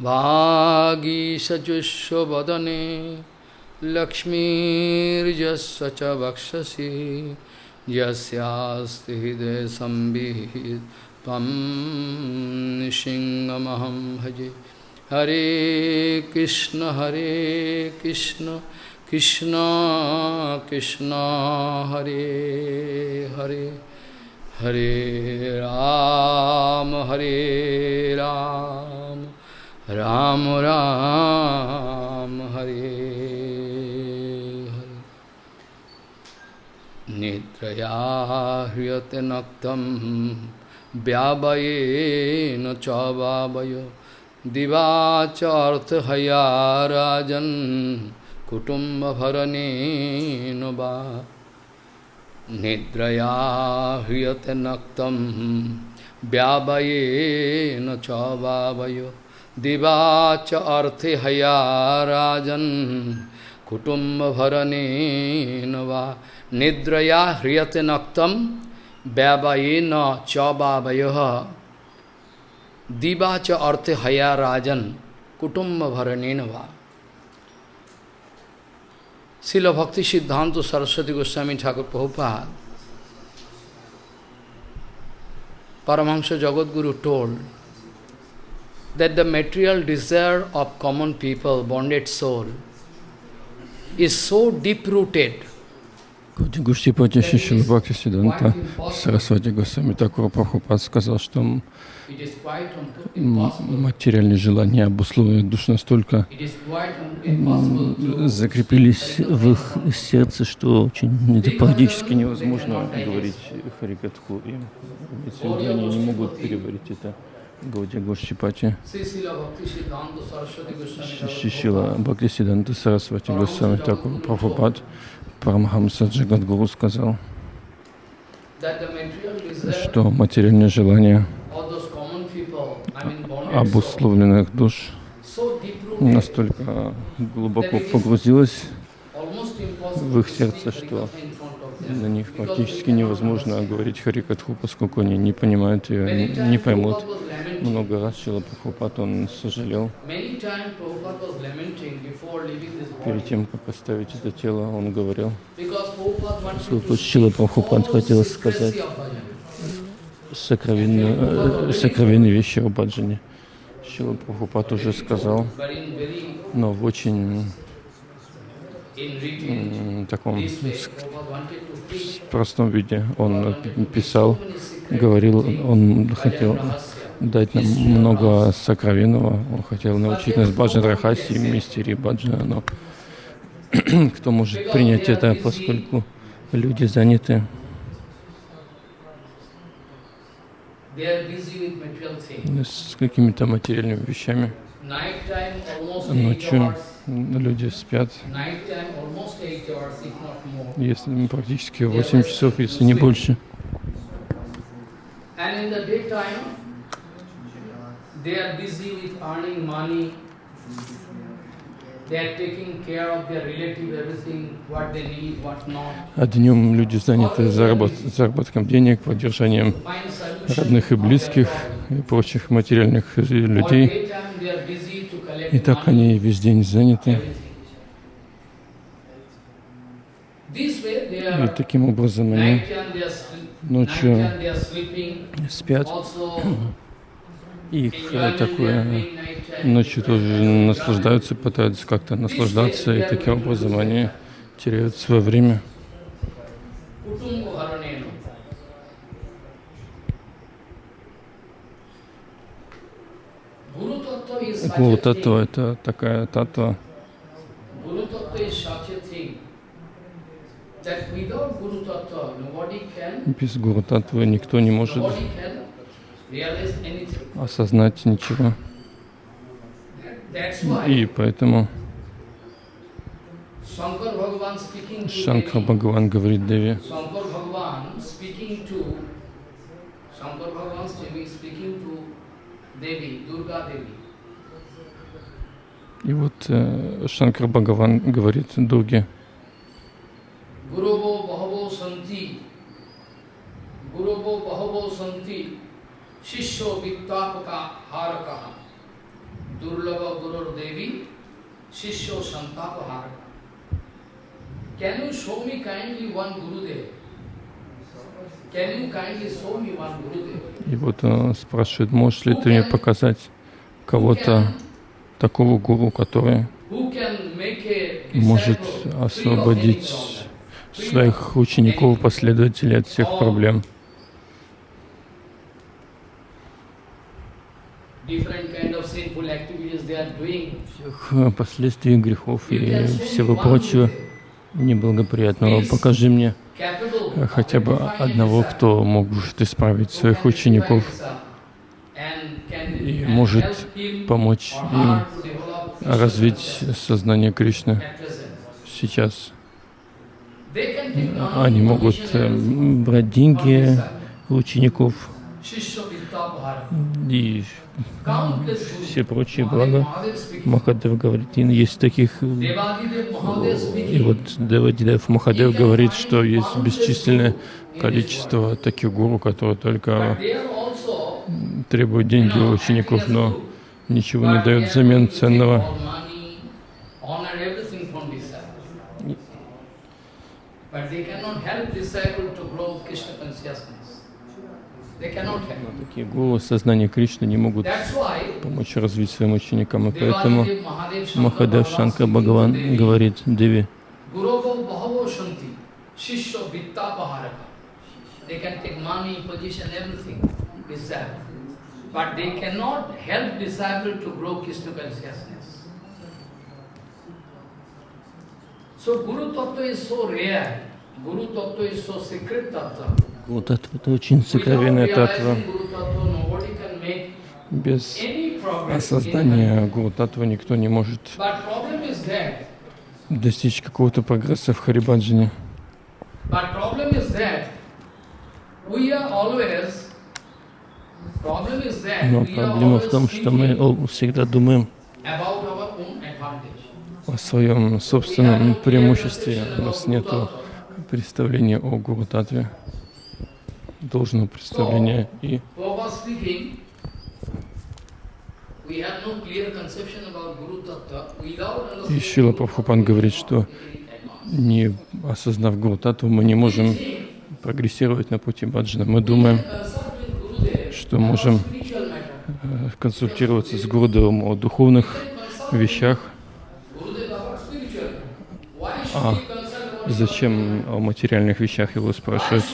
वागीशजुष्वदने लक्ष्मीर्यस्य च वक्षसि यस्यास्ति हृदय संविहित त्वं सिंहमहं भजे। हरे कृष्ण हरे कृष्ण कृष्ण कृष्ण, हरे हरे। हरे राम हरे राम। राम राम हरे हरे निद्रया ह्रियते नक्तं व्यावयेन च वावय दिवा च अर्थहया राजन् कुटुम्बभरणेन वा निद्रया ह्रियते नक्तं व्यावयेन च वावय दिवाच अर्थे हया राजन कुटुम्ब भरने वा निद्रया ह्रियते नक्तम व्यावयेन च बावय दिवाच अर्थे हया राजन कुटुम्ब भरने वा शिल भक्ति सिद्धांत सरस्वती गोस्वामी ठाकुर Prabhupada Paramahansa Jagadguru told that the material desire of common people, bonded soul, is so deep-rooted. Гушти Патиши Шилбхакти Сиданта Сарасвати Госвами Такура Прабхупад сказал, что материальные желания обусловлены душ настолько закрепились в их сердце, что очень это практически невозможно говорить Харикатху. Эти они не могут переварить это. Гаудия Гошчипати, Шишила Бхактисиданта Сарасвати Госвами Такур Прабхупад, Парамахамса Джагадгуру сказал, что материальные желания обусловленных душ настолько глубоко погрузилось в их сердце, что на них практически невозможно говорить Харикатху, поскольку они не понимают ее, не поймут. Много раз Шила Прабхупад, он сожалел. Перед тем, как оставить это тело, он говорил, поскольку Шила Прабхупад хотел сказать сокровенные, сокровенные вещи о Баджане. Шила Прабхупад уже сказал, но в очень таком простом виде. Он писал, говорил, он хотел дать нам много сокровенного, он хотел научить нас Баджан Рахаси, мистерии Баджана, но кто может принять это, поскольку люди заняты с какими-то материальными вещами. Ночью люди спят, если практически 8 часов, если не больше. А днем люди заняты заработ заработком денег, поддержанием родных и близких и прочих материальных людей. И так они весь день заняты. И таким образом они ночью спят. Их такое ночью тоже наслаждаются, пытаются как-то наслаждаться, и таким образом они теряют свое время. Гуру татва это такая татва. Без гуру татвы никто не может осознать ничего. И поэтому Шанкар Бхагаван говорит Деви, вот э, Шанкар Бхагаван говорит Дурге, Гурово Шишо Виттапака Харака, Дурлаб Devi, Shishyo Santapahara. Can you show me kindly one Gurudev? И вот э, спрашивает, можешь ли ты мне показать кого-то такого гуру, который может освободить своих учеников, последователей от всех проблем. Всех э, последствий грехов и всего прочего неблагоприятного. Покажи мне э, хотя бы одного, кто может исправить своих учеников и может помочь им развить сознание Кришны сейчас. Они могут э, everything брать деньги у учеников и все прочие блага. Махадев говорит, есть таких, э, и вот Девадидев Махадев говорит, что есть бесчисленное количество таких гуру, которые только Требуют деньги у учеников, но ничего не дают взамен ценного. Help. Такие гуру сознания Кришны не могут помочь развить своим ученикам, и поэтому Махадев Шанкар Бхагаван говорит Деви. They can take money, position, everything, disciple. But they cannot help disciple to grow Krishna consciousness. So Guru Tattva is so rare. Guru Tattva is so secret Tattva. Гуру Таттва это очень сокровенная make Без осознания Гуру Таттва никто не может достичь какого-то прогресса в Харибаджане. But problem is that we are always Но are проблема в том, что мы всегда думаем о своем собственном преимуществе. У нас нет представления о Гуру Татве, должного представления. И И Шила Прабхупан говорит, что не осознав Гуру Татву, мы не можем прогрессировать на пути баджана. Мы думаем, что можем э, консультироваться с Гурудевом о духовных вещах, А зачем о материальных вещах его спрашивать?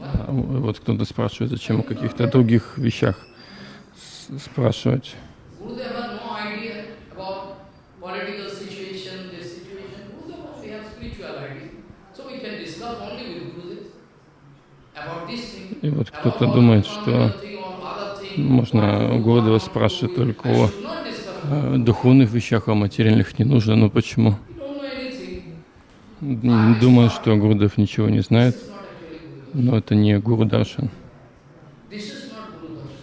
А, Вот кто-то спрашивает, зачем о каких-то других вещах спрашивать. Has no idea about political situation, this situation. Gurudev only has spiritual idea. So we can discuss only with Gurudev about this thing. И вот кто-то думает, что можно у Гурудева спрашивать только о э, духовных вещах, а материальных не нужно. Но почему? We Думаю, что Гурудев ничего не знает, но это не Гуру Даршан. This is not Guru Darshan.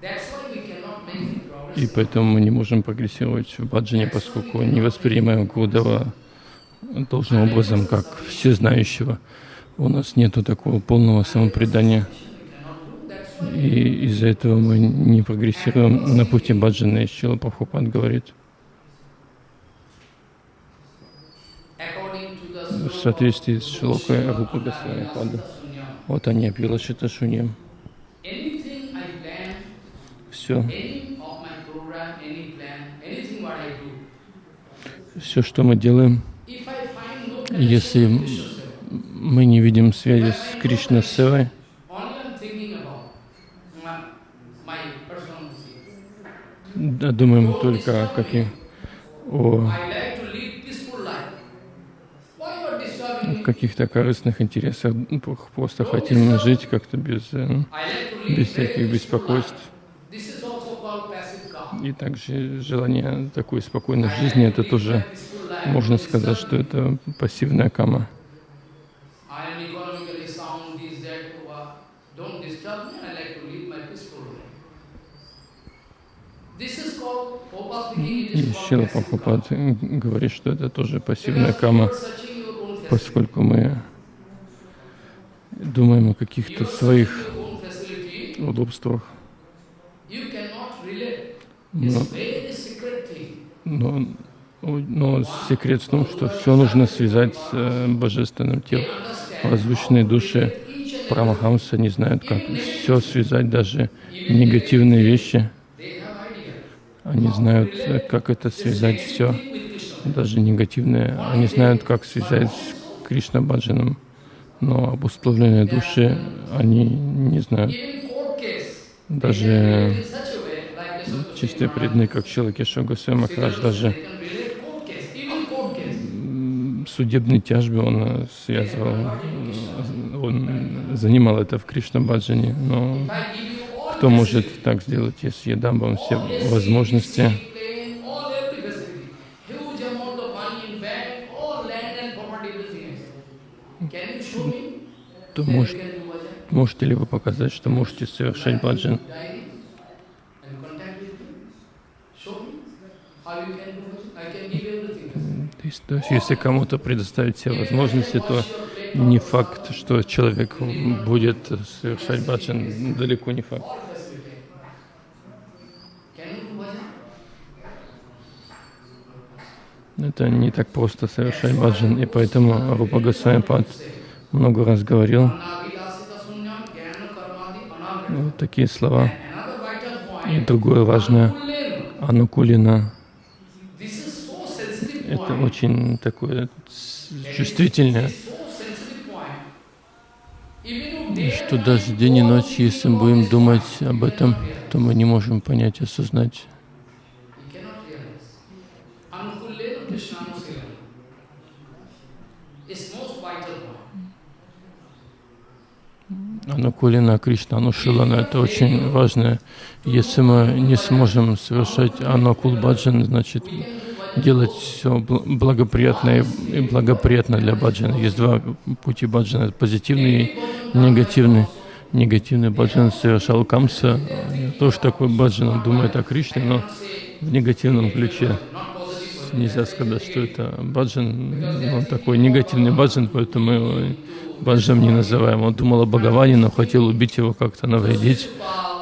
That's why we cannot make any progress. И поэтому мы не можем прогрессировать в баджане, поскольку не воспринимаем Гурудева должным образом, как всезнающего. У нас нету такого полного самопредания. И из-за этого мы не прогрессируем на пути баджана. И Шила Прабхупад говорит, в соответствии с Шилокой Рупа Госвами Пада. Вот они Апилашита Шуньям. Все, все, что мы делаем, если мы не видим связи с Кришна Севой, думаем только о каких, о каких-то корыстных интересах, просто хотим жить как-то без, э, без всяких беспокойств. И также желание такой спокойной жизни, это тоже можно сказать, что это пассивная кама. И Шила Прабхупад говорит, что это тоже пассивная кама, поскольку мы думаем о каких-то своих удобствах. Но, но, но секрет в том, что все нужно связать с э, божественным телом. Возвышенные души Прамахамса не знают, как все связать, даже негативные вещи. Они знают, как это связать все, даже негативные. Они знают, как связать с Кришна Баджаном. Но обусловленные души, они не знают. Даже чистые преданные, как Шилакеша Госвами Махарадж, даже судебной тяжбе он э, связывал, э, он занимал это в Кришна Баджане, но кто может так сделать, если я дам вам все возможности? То может, можете ли вы показать, что можете совершать баджан? Есть, то если кому-то предоставить все возможности, то не факт, что человек будет совершать баджан, далеко не факт. Это не так просто совершать баджан, и поэтому Рупа Госвамипад много раз говорил вот такие слова. И другое важное, Анукулина это очень такое чувствительное, что даже день и ночь, если мы будем думать об этом, то мы не можем понять, осознать. Анукулина Кришна, Анушилана, это очень важно. Если мы не сможем совершать Анукул Баджан, значит, делать все благоприятное и благоприятно для баджана. Есть два пути баджана, позитивный и негативный. Негативный баджан совершал Камса, тоже такой баджан, он думает о Кришне, но в негативном ключе. Нельзя сказать, что это баджан, он такой негативный баджан, поэтому баджан не называем. Он думал о Бхагаване, но хотел убить его как-то, навредить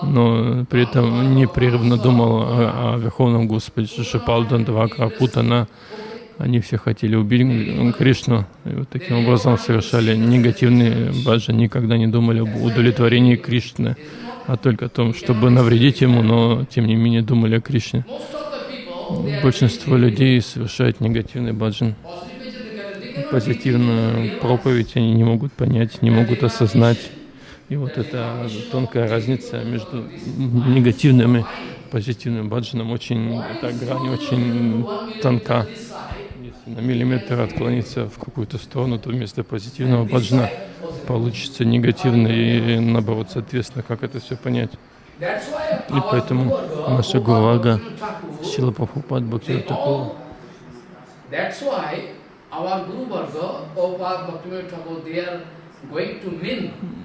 но при этом непрерывно думал о, о Верховном Господе Шишапал, Дандавака, Путана. Они все хотели убить Кришну, и вот таким образом совершали негативные баджи, никогда не думали об удовлетворении Кришны, а только о том, чтобы навредить ему, но тем не менее думали о Кришне. Большинство людей совершают негативный баджан. Позитивную проповедь они не могут понять, не могут осознать. И вот эта тонкая разница между негативным и позитивным баджаном очень, эта грань очень тонка. Если на миллиметр отклониться в какую-то сторону, то вместо позитивного баджана получится негативный и наоборот, соответственно, как это все понять. И поэтому наша Гурага Сила Прабхупад Бхакти такого.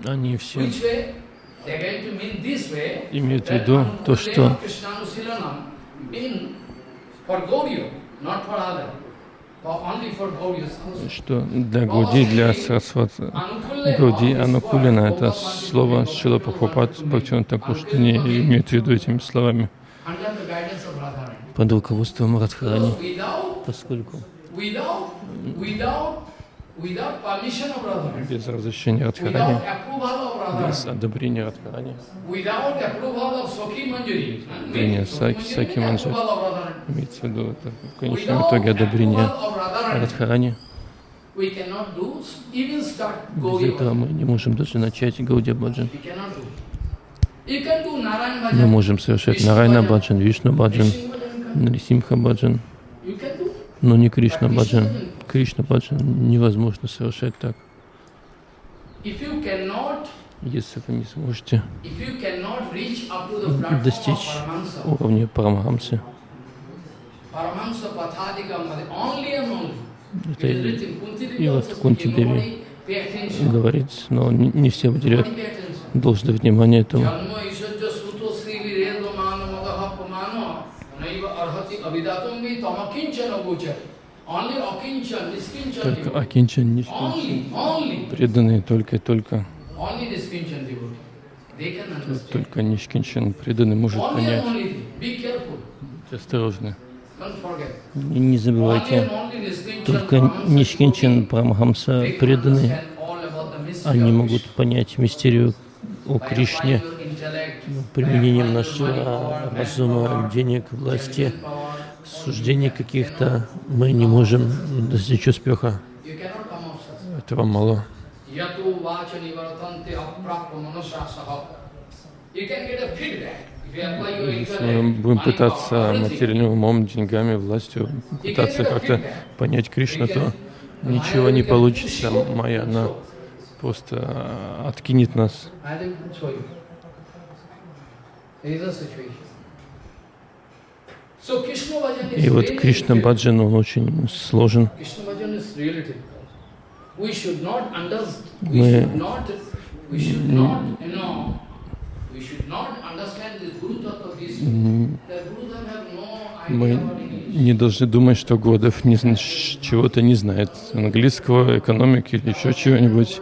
Они все имеют в виду то, что что для Гауди, для Сарасват Гауди Анукулина, это слово Шила Прабхупад Бхактиван такое, что не имеет в виду этими словами. Под руководством Радхарани, поскольку без разрешения Радхарани, без одобрения Радхарани, одобрения Саки, Саки Манджи, имеется в виду это в конечном итоге одобрение Радхарани. Без этого мы не можем даже начать Гаудия Баджан. Мы можем совершать Нарайна Баджан, Вишну Баджан, Нарисимха Баджан, но не Кришна Баджан. Кришна Баджан невозможно совершать так. Если вы не сможете достичь уровня Парамахамсы, это и вот Кунти Деви говорит, но не все уделяют должное внимание этому. Только Акинчан, Нишкинчан, преданные только и только. Только Нишкинчан преданный может понять. Будьте осторожны. И не забывайте, только Нишкинчан Прамхамса преданные, они могут понять мистерию о Кришне. применением нашего разума, денег, власти, суждений каких-то мы не можем достичь успеха. Этого мало. Если мы будем пытаться материальным умом, деньгами, властью, пытаться как-то понять Кришну, то ничего не получится. Майя, она просто откинет нас. И вот Кришна Баджан, он очень сложен. Мы мы не должны думать, что Годов не, чего-то не знает, английского, экономики или еще чего-нибудь,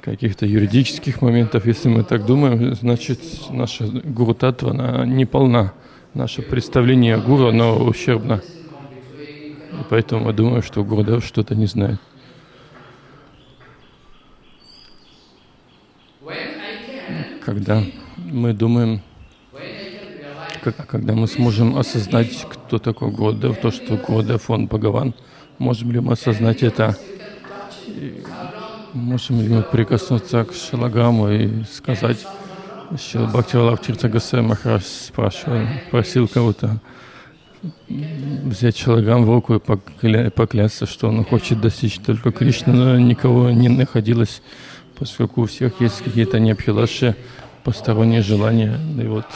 каких-то юридических моментов. Если мы так думаем, значит, наша гуру татва, она не полна. Наше представление о гуру, оно ущербно. И поэтому я думаю, что Гурдев что-то не знает. Когда мы думаем, когда мы сможем осознать, кто такой Гурдев, то, что Гурдев, он Бхагаван, можем ли мы осознать это? И можем ли мы прикоснуться к Шалаграму и сказать, что Бхактивалав Тирта Гасай Махараш спрашивал, просил кого-то взять Шалаграм в руку и покля поклясться, что он хочет достичь только Кришны, но никого не находилось, поскольку у всех есть какие-то необхилаши, посторонние желания. И вот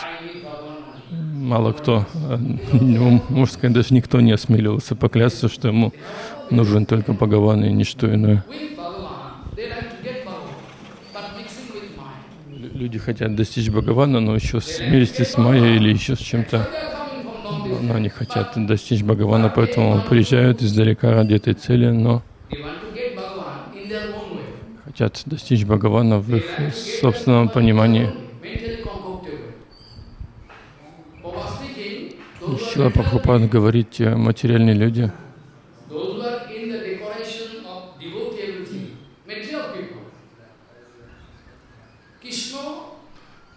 мало кто, ну, можно сказать, даже никто не осмеливался поклясться, что ему нужен только Бхагаван и ничто иное. Люди хотят достичь Бхагавана, но еще вместе с Майей или еще с чем-то но они хотят достичь Бхагавана, поэтому приезжают издалека ради этой цели, но хотят достичь Бхагавана в их собственном понимании. Шила Прабхупад говорит, те материальные люди,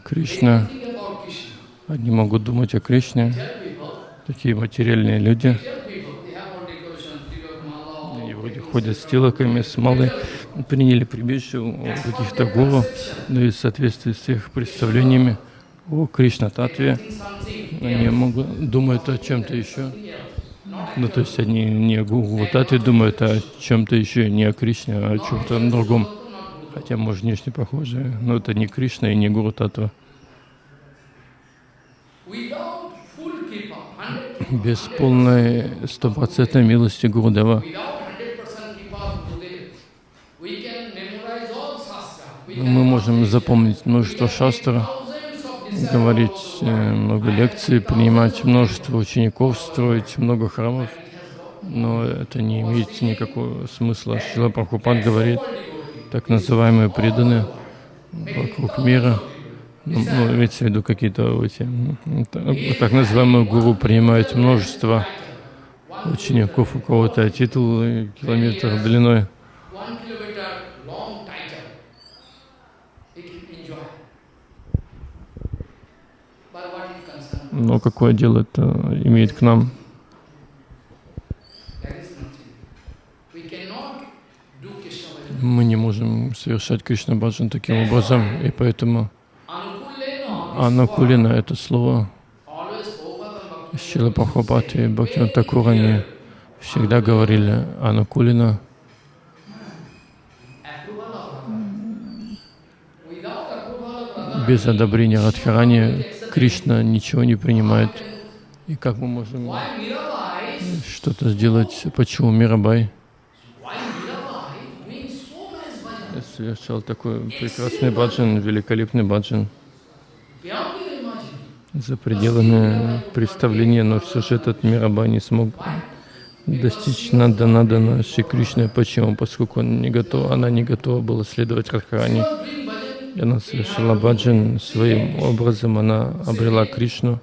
Кришна, они могут думать о Кришне, такие материальные люди. И вроде ходят с тилоками, с малой, приняли прибежище у каких-то гуру, но и в соответствии с их представлениями. О Кришна-татве, они могут, думают о чем-то еще. Ну, то есть они не о Татве думают, а о чем-то еще, не о Кришне, а о чем-то другом. Хотя, может, внешне похоже, но это не Кришна и не Гуру Татва без полной стопроцентной милости Гурудева. Мы можем запомнить множество шастр, говорить э, много лекций, принимать множество учеников, строить много храмов, но это не имеет никакого смысла. Шила Прабхупад говорит, так называемые преданные вокруг мира — ну, имеется в виду какие-то эти, так называемые гуру принимают множество учеников, у кого-то титул километр длиной. Но какое дело это имеет к нам? Мы не можем совершать Кришна Баджан таким образом, и поэтому Анакулина это слово. Шила Прабхупад и Бхактиван Такур, они всегда говорили Анакулина. Без одобрения Радхарани Кришна ничего не принимает. И как мы можем что-то сделать? Почему Мирабай совершал такой прекрасный баджан, великолепный баджан? За пределами представления, но все же этот Мираба не смог достичь Нанда Надана Шри Кришны. Почему? Поскольку он не готов, она не готова была следовать Радхарани. Она совершила баджан своим образом, она обрела Кришну.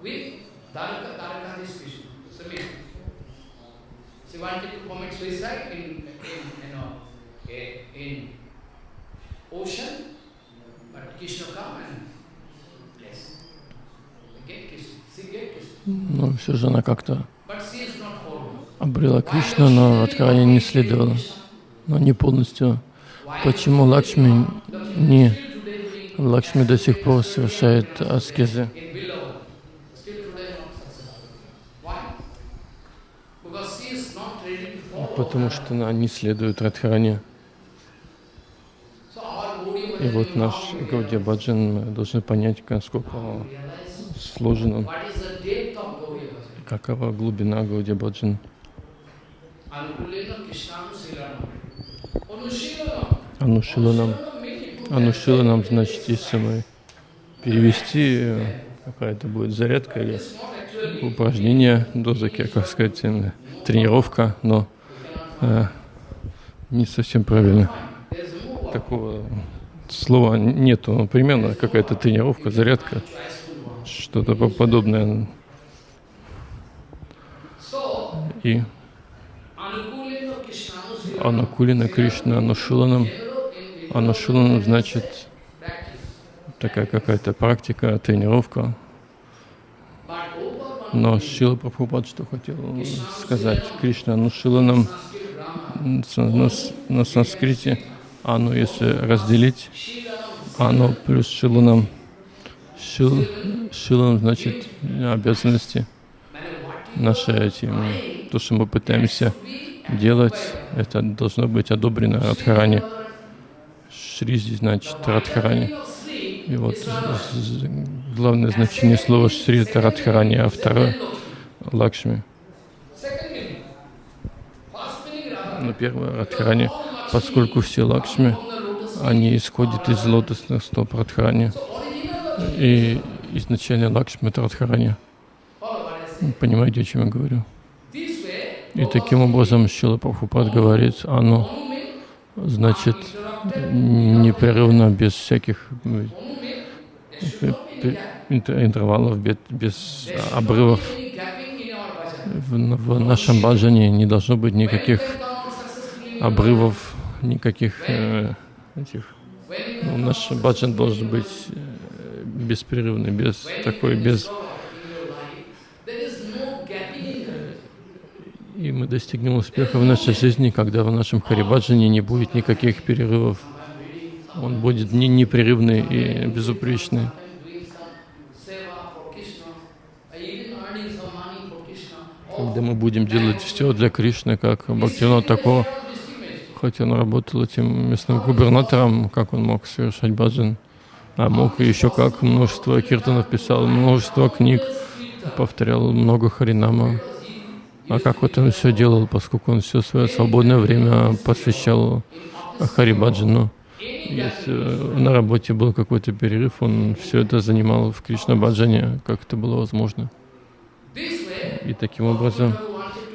Но все же она как-то обрела Кришну, но Радхарани не следовала, но не полностью. Почему Лакшми не Лакшми до сих пор совершает аскезы? Потому что она не следует Радхарани. И вот наш Гаудия Баджан мы понять, насколько сложен он, какова глубина Гаудия Баджан. Анушиланам. Анушиланам значит, мы перевести, какая-то будет зарядка или упражнение, дозаки, как сказать, тренировка, но э, не совсем правильно. Такого слова нету, примерно какая-то тренировка, зарядка, что-то подобное. И Анакулина Кришна Анушиланам. Анушиланам значит такая какая-то практика, тренировка. Но Шила Прабхупад что хотел сказать? Кришна Анушиланам на, на санскрите, ану если разделить, ану плюс Шиланам. Шил, шиланам значит обязанности наши эти, то, что мы пытаемся делать, это должно быть одобрено Радхарани. Шри здесь значит Радхарани. И вот главное значение слова Шри это Радхарани, а второе Лакшми. Но первое Радхарани, поскольку все Лакшми, они исходят из лотосных стоп Радхарани. И изначально Лакшми это Радхарани. Понимаете, о чем я говорю? И таким образом Шила Прабхупад говорит, оно значит непрерывно, без всяких интервалов, без обрывов. В нашем баджане не должно быть никаких обрывов, никаких э, этих. Ну, наш баджан должен быть э, беспрерывный, без такой, без И мы достигнем успеха в нашей жизни, когда в нашем Харибаджане не будет никаких перерывов. Он будет не непрерывный и безупречный. Когда мы будем делать все для Кришны, как Бхактивина такого, хотя он работал этим местным губернатором, как он мог совершать баджан, а мог еще как множество киртанов писал, множество книг, повторял много харинама. А как вот он все делал, поскольку он все свое свободное время посвящал Харибаджану. Если на работе был какой-то перерыв, он все это занимал в Кришна Баджане, как это было возможно. И таким образом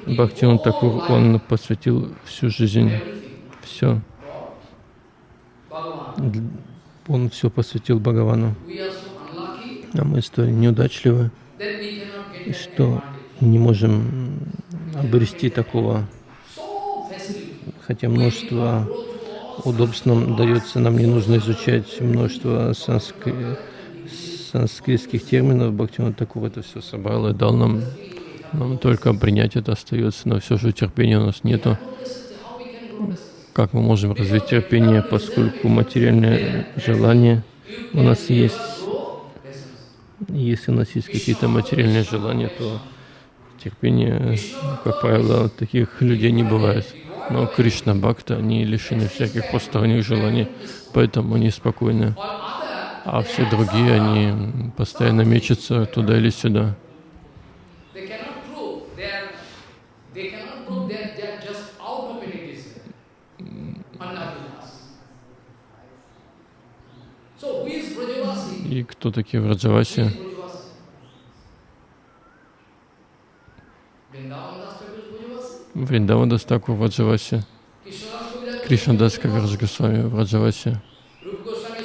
Бхактиван Такур, он посвятил всю жизнь, все. Он все посвятил Бхагавану. А мы столь неудачливы, что не можем обрести такого, хотя множество удобств нам дается, нам не нужно изучать множество санскри... санскритских терминов, Бхактивinoda такого это все собрал и дал нам, нам только принять это остается, но все же терпения у нас нету. Как мы можем развить терпение, поскольку материальное желание у нас есть. Если у нас есть какие-то материальные желания, то терпения, как правило, таких людей не бывает. Но Кришна Бхакта, они лишены всяких посторонних желаний, поэтому они спокойны. А все другие, они постоянно мечутся туда или сюда. И кто такие Враджаваси? Вриндавандас Такур в Раджавасе, Кришнадас Кавирдж Госвами в Раджавасе,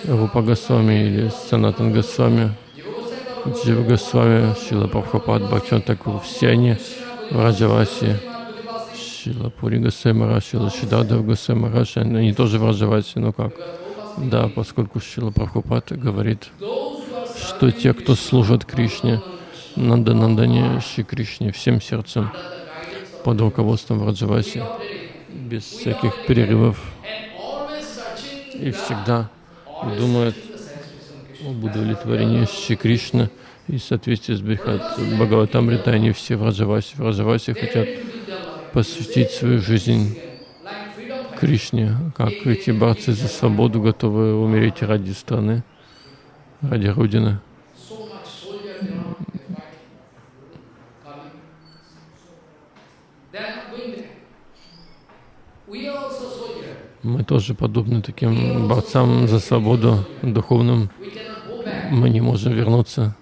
Рупа Госвами или Санатан Госвами, Джива Госвами, Шила Прабхупад, Бхактиван Такур, все они в Раджавасе, Шила Пури Госвами Шила Шидадав Госвами они тоже в Раджавасе, ну как? Да, поскольку Шила Прабхупад говорит, что те, кто служат Кришне, Нанда Нандане Шри Кришне всем сердцем, под руководством Раджаваси, без всяких перерывов, и всегда думают об удовлетворении Шри Кришны и соответствии с Бхат Бхагаватамрита, они все в Раджавасе. В Раджавасе хотят посвятить свою жизнь Кришне, как эти борцы за свободу готовы умереть ради страны, ради Родины. Мы тоже подобны таким борцам за свободу духовным. Мы не можем вернуться.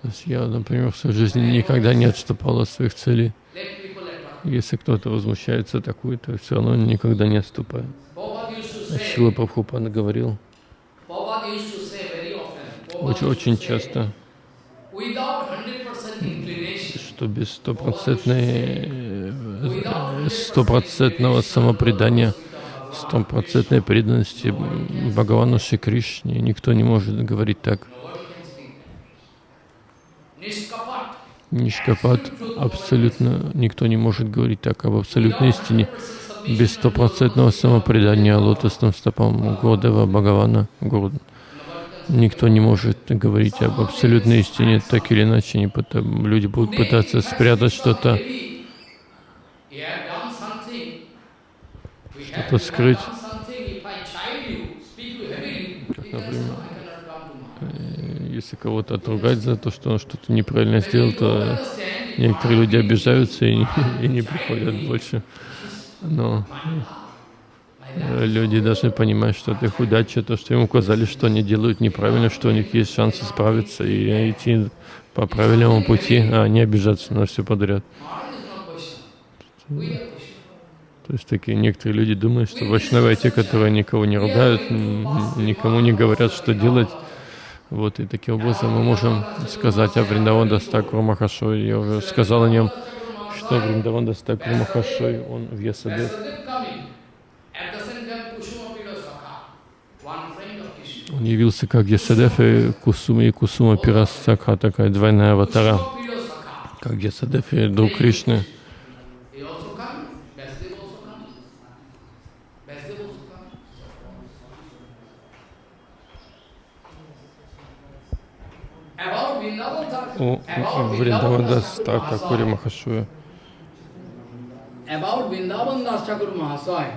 То есть я, например, в своей жизни никогда не отступал от своих целей. Если кто-то возмущается такой, то все равно никогда не отступаю. Шила Прабхупада говорил очень, очень часто, что без стопроцентной, стопроцентного самопредания, стопроцентной преданности Бхагавану Шри Кришне никто не может говорить так. Нишкапат абсолютно никто не может говорить так об абсолютной истине без стопроцентного самопредания лотосным стопам Гурдева Бхагавана. Гуру. Никто не может говорить об абсолютной истине, так или иначе не потом, люди будут пытаться спрятать что-то, что-то скрыть. Например, если кого-то отругать за то, что он что-то неправильно сделал, то некоторые люди обижаются и, и не приходят больше. Но люди должны понимать, что это их удача, то, что им указали, что они делают неправильно, что у них есть шанс исправиться и идти по правильному пути, а не обижаться на все подряд. То есть такие некоторые люди думают, что вайшнавы те, которые никого не ругают, никому не говорят, что делать. Вот, и таким образом мы можем сказать о Вриндаван Дастакуру Махашой. Я уже сказал о нем что Вриндаван Дастакур Махашой, он в Ясадев. Он явился как Ясадев и Кусума, и Кусума Пирасакха, такая двойная аватара, как Ясадев и друг Кришны. О Вриндавандас Такури Махашуя. About Сила Кришнадас Кавират Госвами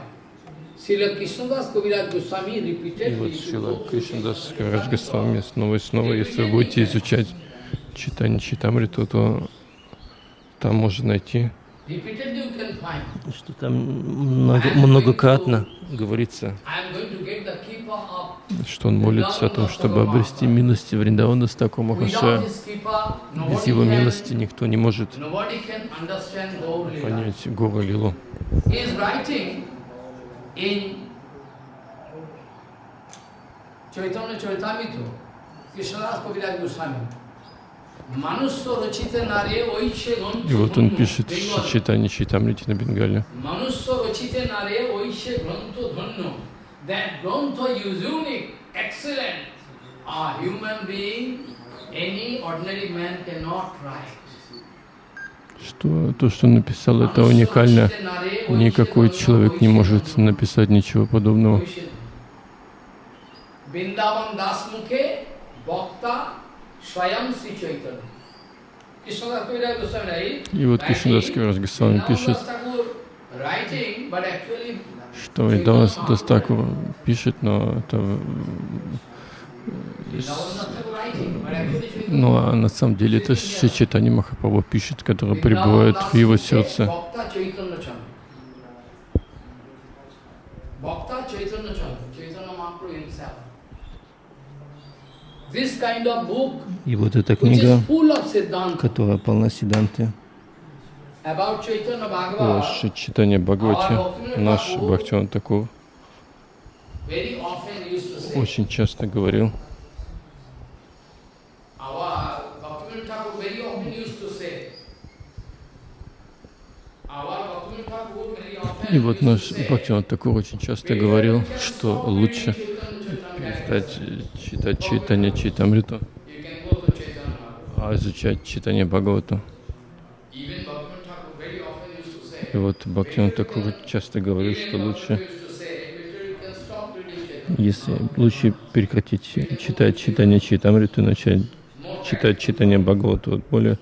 И вот Шила Кришнадас Кавират Госвами снова и снова, если вы будете изучать читание Читамриту, то там можно найти, что там много, многократно говорится, что он молится о том, чтобы обрести милости Вриндавана с такого Махашая. Без его милости никто не может понять Гора Лилу. Chaitanya Chaitamito, Krishnadas Kaviraj Goswami. И вот он пишет читание Читамрити на Бенгале. Что то, что он написал, это уникально. Никакой человек не может написать ничего подобного. И вот Кришнадас Кавирас Госвами пишет, что Идавас Дастакур пишет, но это ну, а на самом деле это Читани Махапрабху пишет, который пребывает в его сердце. И вот эта книга, которая полна Сиданты, о читание Бхагавати, наш Бхактиван Такур. очень часто говорил, И вот наш Бхактиван Такур очень часто говорил, что лучше перестать читать читание Читамриту, а изучать читание Бхагавату. И вот Бхактиван Такур часто говорил, что лучше, если лучше прекратить читать читание Читамриту и начать читать читание Бхагавату, вот более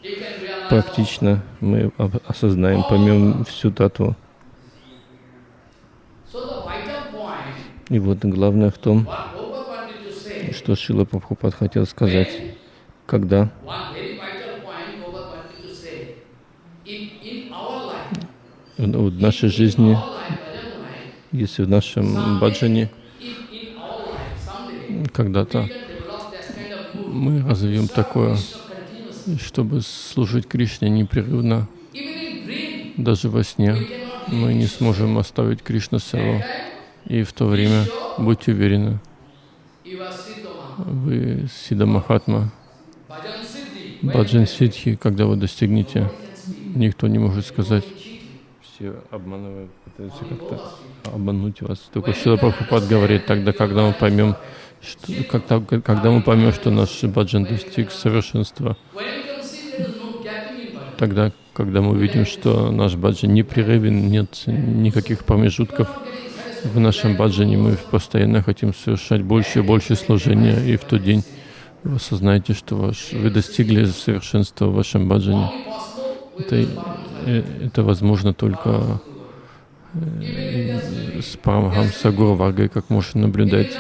практично мы осознаем, поймем всю татву. И вот главное в том, что Шила Прабхупад хотел сказать, когда? в нашей жизни, если в нашем баджане когда-то мы развьем такое, чтобы служить Кришне непрерывно, даже во сне мы не сможем оставить Кришна Севу. И в то время будьте уверены, вы Сида Махатма, Баджан Сидхи, когда вы достигнете, никто не может сказать, все обманывают, пытаются как-то обмануть вас. Только Шила Прабхупад говорит, тогда, когда мы поймем, что, когда, когда мы поймем, что наш баджан достиг совершенства, тогда, когда мы увидим, что наш баджан непрерывен, нет никаких промежутков, в нашем баджане мы постоянно хотим совершать больше и больше служения, и в тот день вы осознаете, что ваш, вы достигли совершенства в вашем баджане. Это, э, это возможно только э, с Парамахамса Гуру Варгой, как можно наблюдать.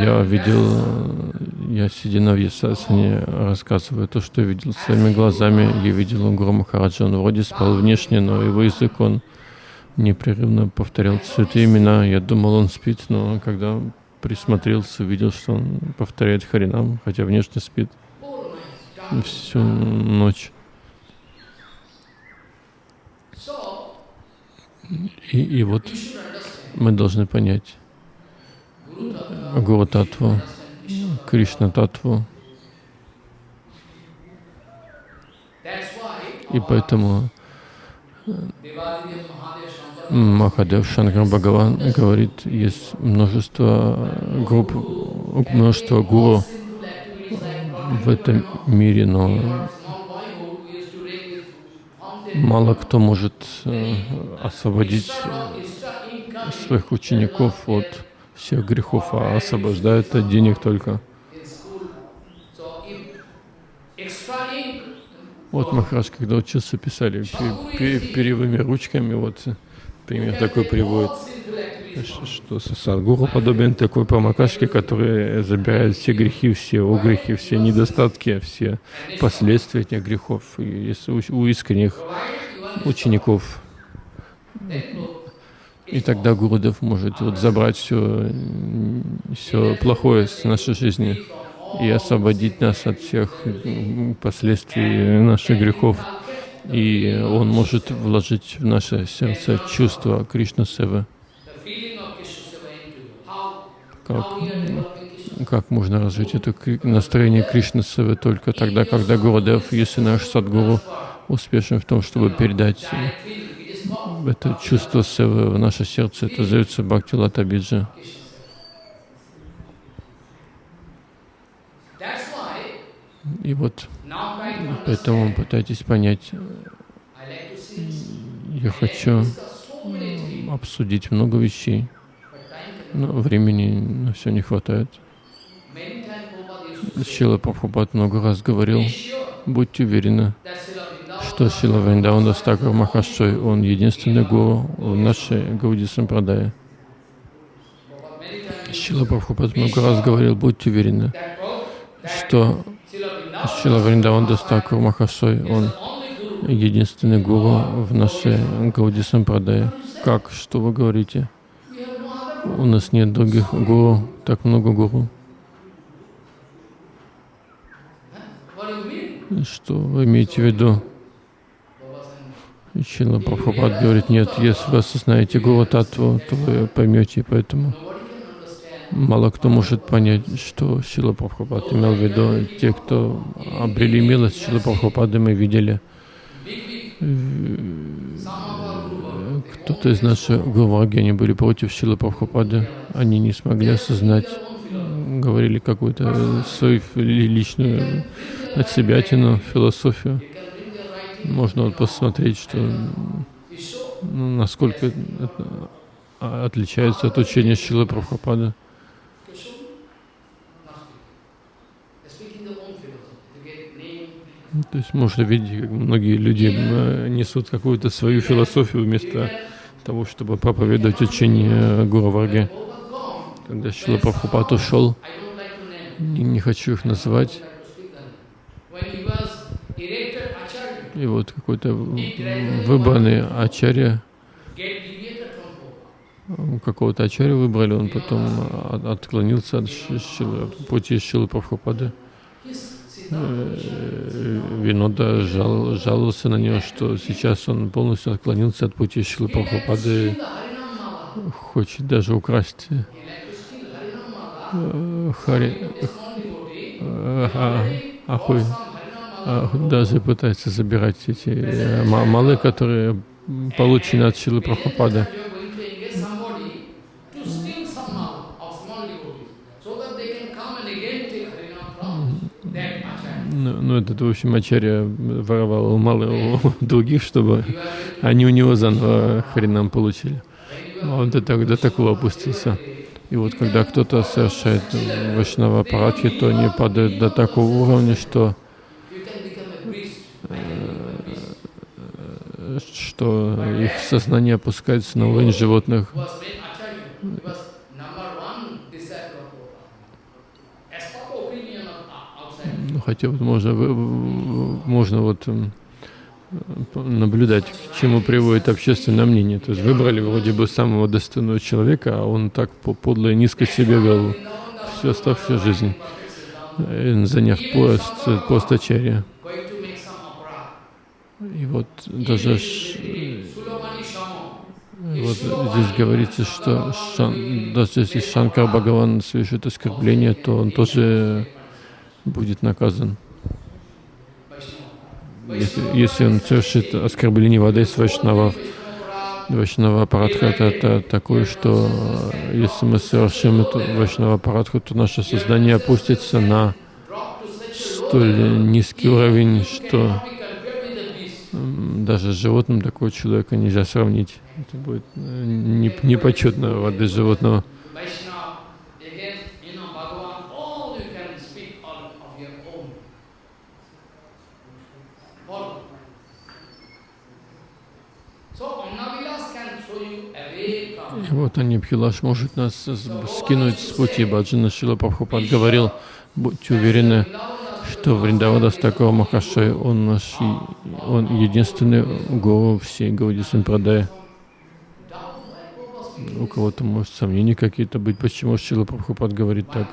Я видел, я сидя на Вьясасане, рассказываю то, что видел своими глазами. Я видел Гуру Махараджа, он вроде спал внешне, но его язык, он непрерывно повторял святые имена. Я думал, он спит, но когда присмотрелся, увидел, что он повторяет Харинам, хотя внешне спит всю ночь. И, и вот мы должны понять Гуру Татву, Кришна Татву. И поэтому Махадев Шанкар Бхагаван говорит, есть множество групп, множество гуру в этом мире, но мало кто может э, освободить своих учеников от всех грехов, а освобождают от денег только. Вот Махарадж, когда учился, писали перьевыми ручками, вот пример такой приводит, что Садгуру подобен такой промокашке, который забирает все грехи, все огрехи, все недостатки, все последствия этих грехов. И у искренних учеников и тогда Гурудев может вот забрать все, все плохое с нашей жизни и освободить нас от всех последствий наших грехов. И Он может вложить в наше сердце чувство Кришна Севы. Как, как можно развить это настроение Кришна Севы только тогда, когда Гурудев, если наш Садгуру успешен в том, чтобы передать это чувство Севы в наше сердце, это зовется Бхакти Лата Биджа. И вот поэтому пытайтесь понять, я хочу обсудить много вещей, но времени на все не хватает. Шила Прабхупад много раз говорил, будьте уверены, что Шила Вриндаван Дастакар Махашой, он единственный гуру в нашей Гауди Сампрадае. Шила Прабхупад много раз говорил, будьте уверены, что Шила Вриндаван Дастакар Махашой, он единственный гуру в нашей Гауди Сампрадае. Как? Что вы говорите? У нас нет других гуру, так много гуру. Что вы имеете в виду? Чила Прабхупад говорит, нет, если вы осознаете Гуру Татву, то вы поймете, поэтому мало кто может понять, что Шила Прабхупад имел в виду. Те, кто обрели милость Шила Прабхупады, мы видели. Кто-то из наших Гурваги, они были против Шила Прабхупады, они не смогли осознать, говорили какую-то свою личную от себя философию. Можно вот посмотреть, что ну, насколько это отличается от учения Шилы Прабхупады. То есть можно видеть, как многие люди несут какую-то свою философию вместо того, чтобы проповедовать учение Гуру Варги. Когда Шила Прабхупад ушел, не, не хочу их называть, и вот какой-то выбранный ачарья, какого-то ачарья выбрали, он потом отклонился от пути Шилы Прабхупады. Э, Винода жал, жаловался на него, что сейчас он полностью отклонился от пути Шилы Прабхупады, хочет даже украсть э, Хари, э, Ахуй, даже пытается забирать эти малы, которые получены от Шилы Прабхупады. Ну, ну, этот, в общем, Ачарья воровал мало у других, чтобы они у него заново хренам получили. Он до, до такого опустился. И вот когда кто-то совершает вайшнава аппаратхи, то они падают до такого уровня, что э, что их сознание опускается на уровень животных. Ну, хотя вот можно, можно вот наблюдать, к чему приводит общественное мнение. То есть выбрали вроде бы самого достойного человека, а он так подло и низко себя вел всю оставшую жизнь, э, заняв пост, пост ачарья. И вот даже вот здесь говорится, что шан, даже если Шанкар Бхагаван совершит оскорбление, то он тоже будет наказан. Если, если он совершит оскорбление воды с Вайшнавов, Вайшнава Парадха это, это такое, что э, если мы совершим эту Вайшнава Парадху, то наше сознание опустится на столь низкий уровень, что даже с животным такого человека нельзя сравнить. Это будет э, непочетно воды животного. Вот Анибхилаш может нас скинуть с пути. Баджана Шила Прабхупад говорил, будьте уверены, что Вриндавадас такого Махашай, он наш, он единственный Гуру всей Гауди Сампрадай. У кого-то может сомнения какие-то быть, почему Шила Прабхупад говорит так.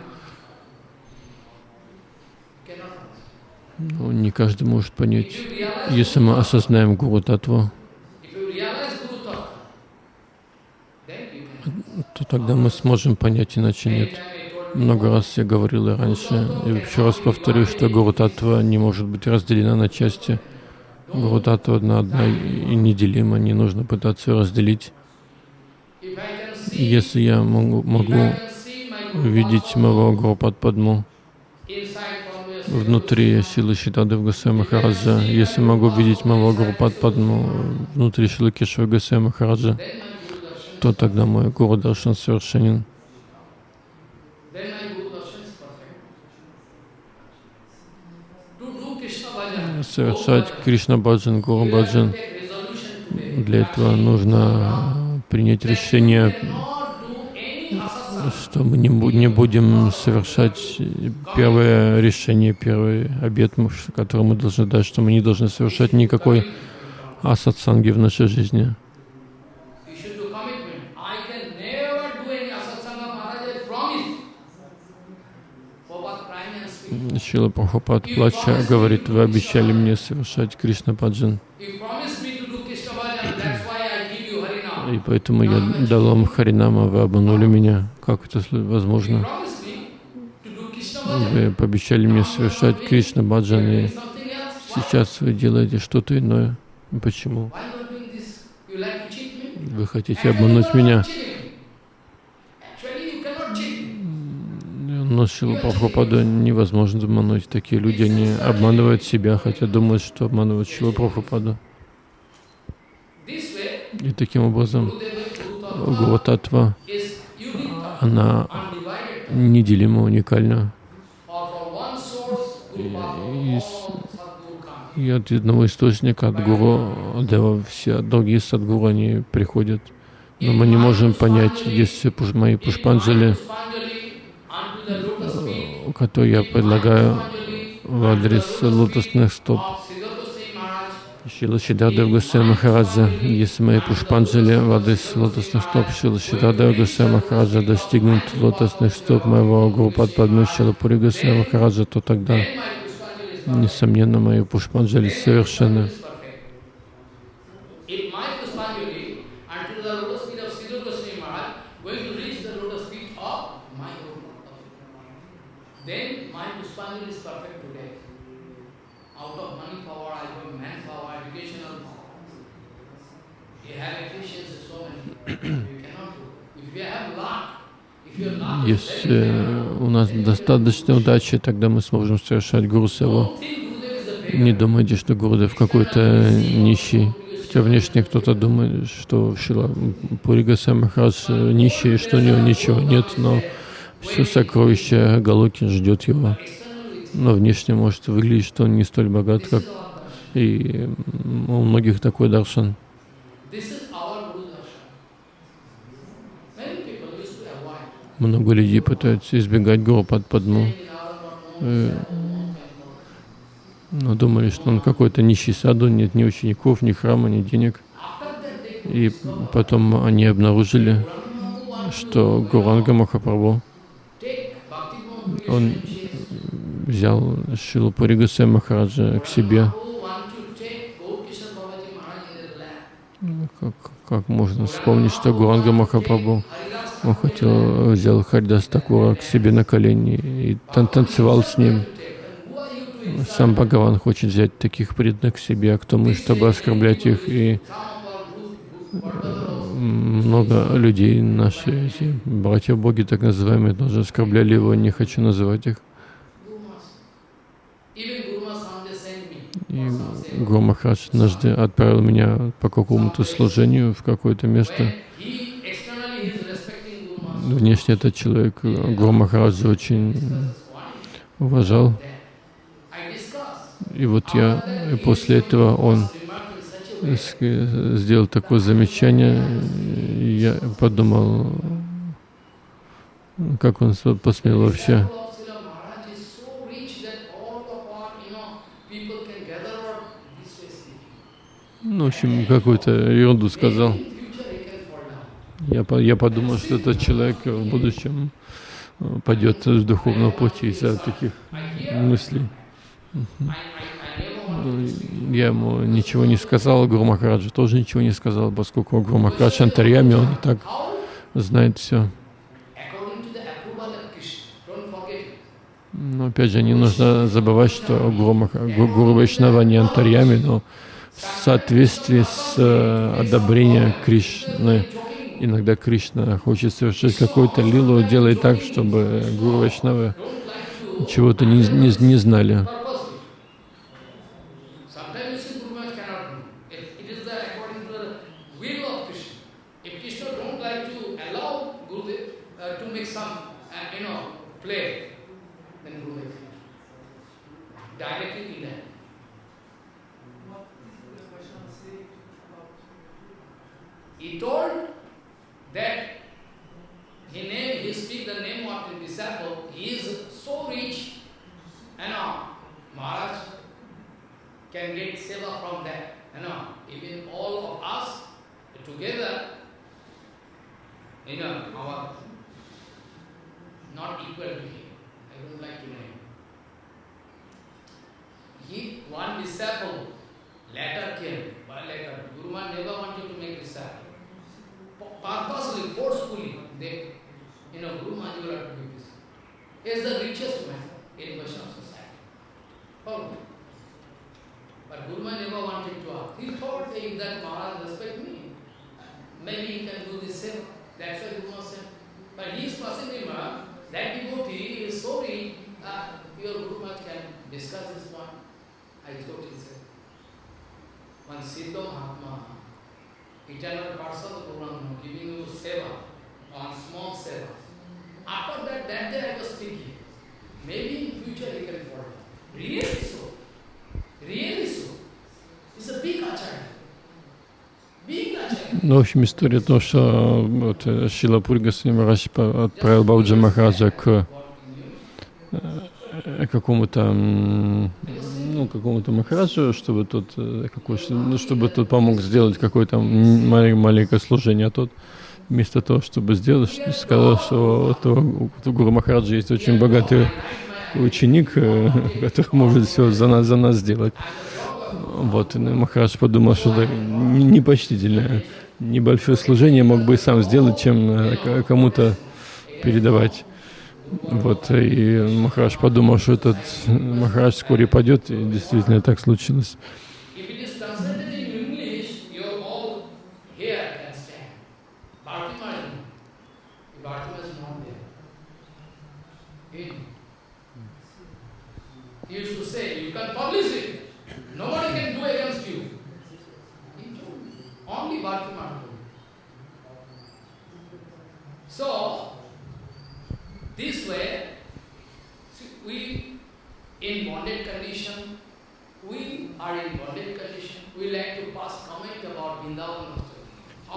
Ну, не каждый может понять. Если мы осознаем Гуру Татву, то тогда мы сможем понять, иначе нет. Много раз я говорил и раньше, и еще раз повторю, что Гуру не может быть разделена на части. Гуру одна, одна и неделима, не нужно пытаться ее разделить. Если я могу, могу видеть моего Гуру Падму внутри силы Шитады в Гасай Махараджа, если могу видеть моего Гуру Падму внутри силы Кешва Гасай Махараджа, то тогда мой Гуру Даршан совершенен. Совершать Кришна Баджан, Гуру Баджан. Для этого нужно принять решение, что мы не, не будем совершать первое решение, первый обет, который мы должны дать, что мы не должны совершать никакой асатсанги в нашей жизни. Шила Прабхупад, плача, говорит, вы обещали мне совершать Кришна Паджан. И поэтому я дал вам Харинама, вы обманули меня. Как это возможно? Вы пообещали мне совершать Кришна Баджан, и сейчас вы делаете что-то иное. Почему? Вы хотите обмануть меня? Но Шилу Прабхупаду невозможно обмануть. Такие люди, они обманывают себя, хотя думают, что обманывают Шилу Прабхупаду. И таким образом Гуру она неделима, уникальна. И, и от одного источника, от Гуру Дева, все другие садгуру, они приходят. Но мы не можем понять, если мои пушпанджали, которые я предлагаю в адрес лотосных стоп, Шила Шидадев Гусей Махараджа, если мои пушпанджали в адрес лотосных стоп Шила Шидадев Гусей Махараджа достигнут лотосных стоп моего Гуру Падпадмы Шила Пури Гусей Махараджа, то тогда, несомненно, мои пушпанджали совершенно. Если у нас достаточно удачи, тогда мы сможем совершать Гуру Севу. Не думайте, что Гурудев какой-то нищий. Хотя внешне кто-то думает, что Шила Пуригаса Махарадж нищий, что у него ничего нет, но все сокровище Галоки ждет его. Но внешне может выглядеть, что он не столь богат, как и у многих такой даршан. Много людей пытаются избегать Гуру под Падму. Э, но думали, что он какой-то нищий саду, нет ни учеников, ни храма, ни денег. И потом они обнаружили, что Гуранга Махапрабху, он взял Шилу Пуригаса Махараджа к себе. Как, как можно вспомнить, что Гуранга Махапрабху он хотел, взял Харидас Такура к себе на колени и тан танцевал с ним. Сам Бхагаван хочет взять таких преданных к себе, а кто мы, чтобы оскорблять их. И э, много людей, наши эти братья-боги, так называемые, тоже оскорбляли его, не хочу называть их. И Гуру Махарадж однажды отправил меня по какому-то служению в какое-то место. Внешне этот человек Гуру Махараджа очень уважал. И вот я, и после этого он сделал такое замечание, я подумал, как он посмел вообще. Ну, в общем, какую-то ерунду сказал. Я, я подумал, что этот человек в будущем э, пойдет с духовного пути из-за таких мыслей. Ну, я ему ничего не сказал, Гуру Махараджа тоже ничего не сказал, поскольку Гуру Махарадж Антарьями, он и так знает все. Но опять же, не нужно забывать, что Гуру, Гуру Вайшнава не Антарьями, но в соответствии с э, одобрением Кришны иногда Кришна хочет совершить какую-то лилу, делает так, чтобы Гуру Вайшнавы чего-то не, не, не знали. He told that he name, he speak the name of the disciple, he is so rich, you uh, know, Maharaj can get seva from that, you uh, know, even all of us together, you uh, know, our not equal to him. I don't like to name. one disciple later came, by letter. Guru never wanted to make disciple. Purposely, forcefully, they, you know, Guru Maharaj will have to do this. He is the richest man in Vaishnava society. Follow But Guru Maharaj never wanted to ask. He thought if that Maharaj respect me, maybe he can do this same. That's why Guru Maharaj said. But he is passing him, that devotee is sorry, uh, your Guru Maharaj can discuss this point. I told he said, one Siddha Mahatma, eternal person of Guru giving you seva, on small seva. After that, that day I was thinking, maybe in future he can follow. Really so. Really so. It's a big acharya. Ну, в общем, история то, что вот, Шила Пургас отправил Бауджа Махараджа к Э, какому-то ну, какому-то махараджу, чтобы тот, э, ну, чтобы тот помог сделать какое-то маленькое служение, а тот вместо того, чтобы сделать, сказал, что у Гуру Махараджа есть очень богатый ученик, э, который может все за нас, за нас сделать. Вот, и Махарадж подумал, что это непочтительное, небольшое служение мог бы и сам сделать, чем кому-то передавать. Вот, и Махарадж подумал, что этот Махарадж вскоре падет, и действительно так случилось. So, This way, we in bonded condition, we are in bonded condition, we like to pass comment about Vrindavan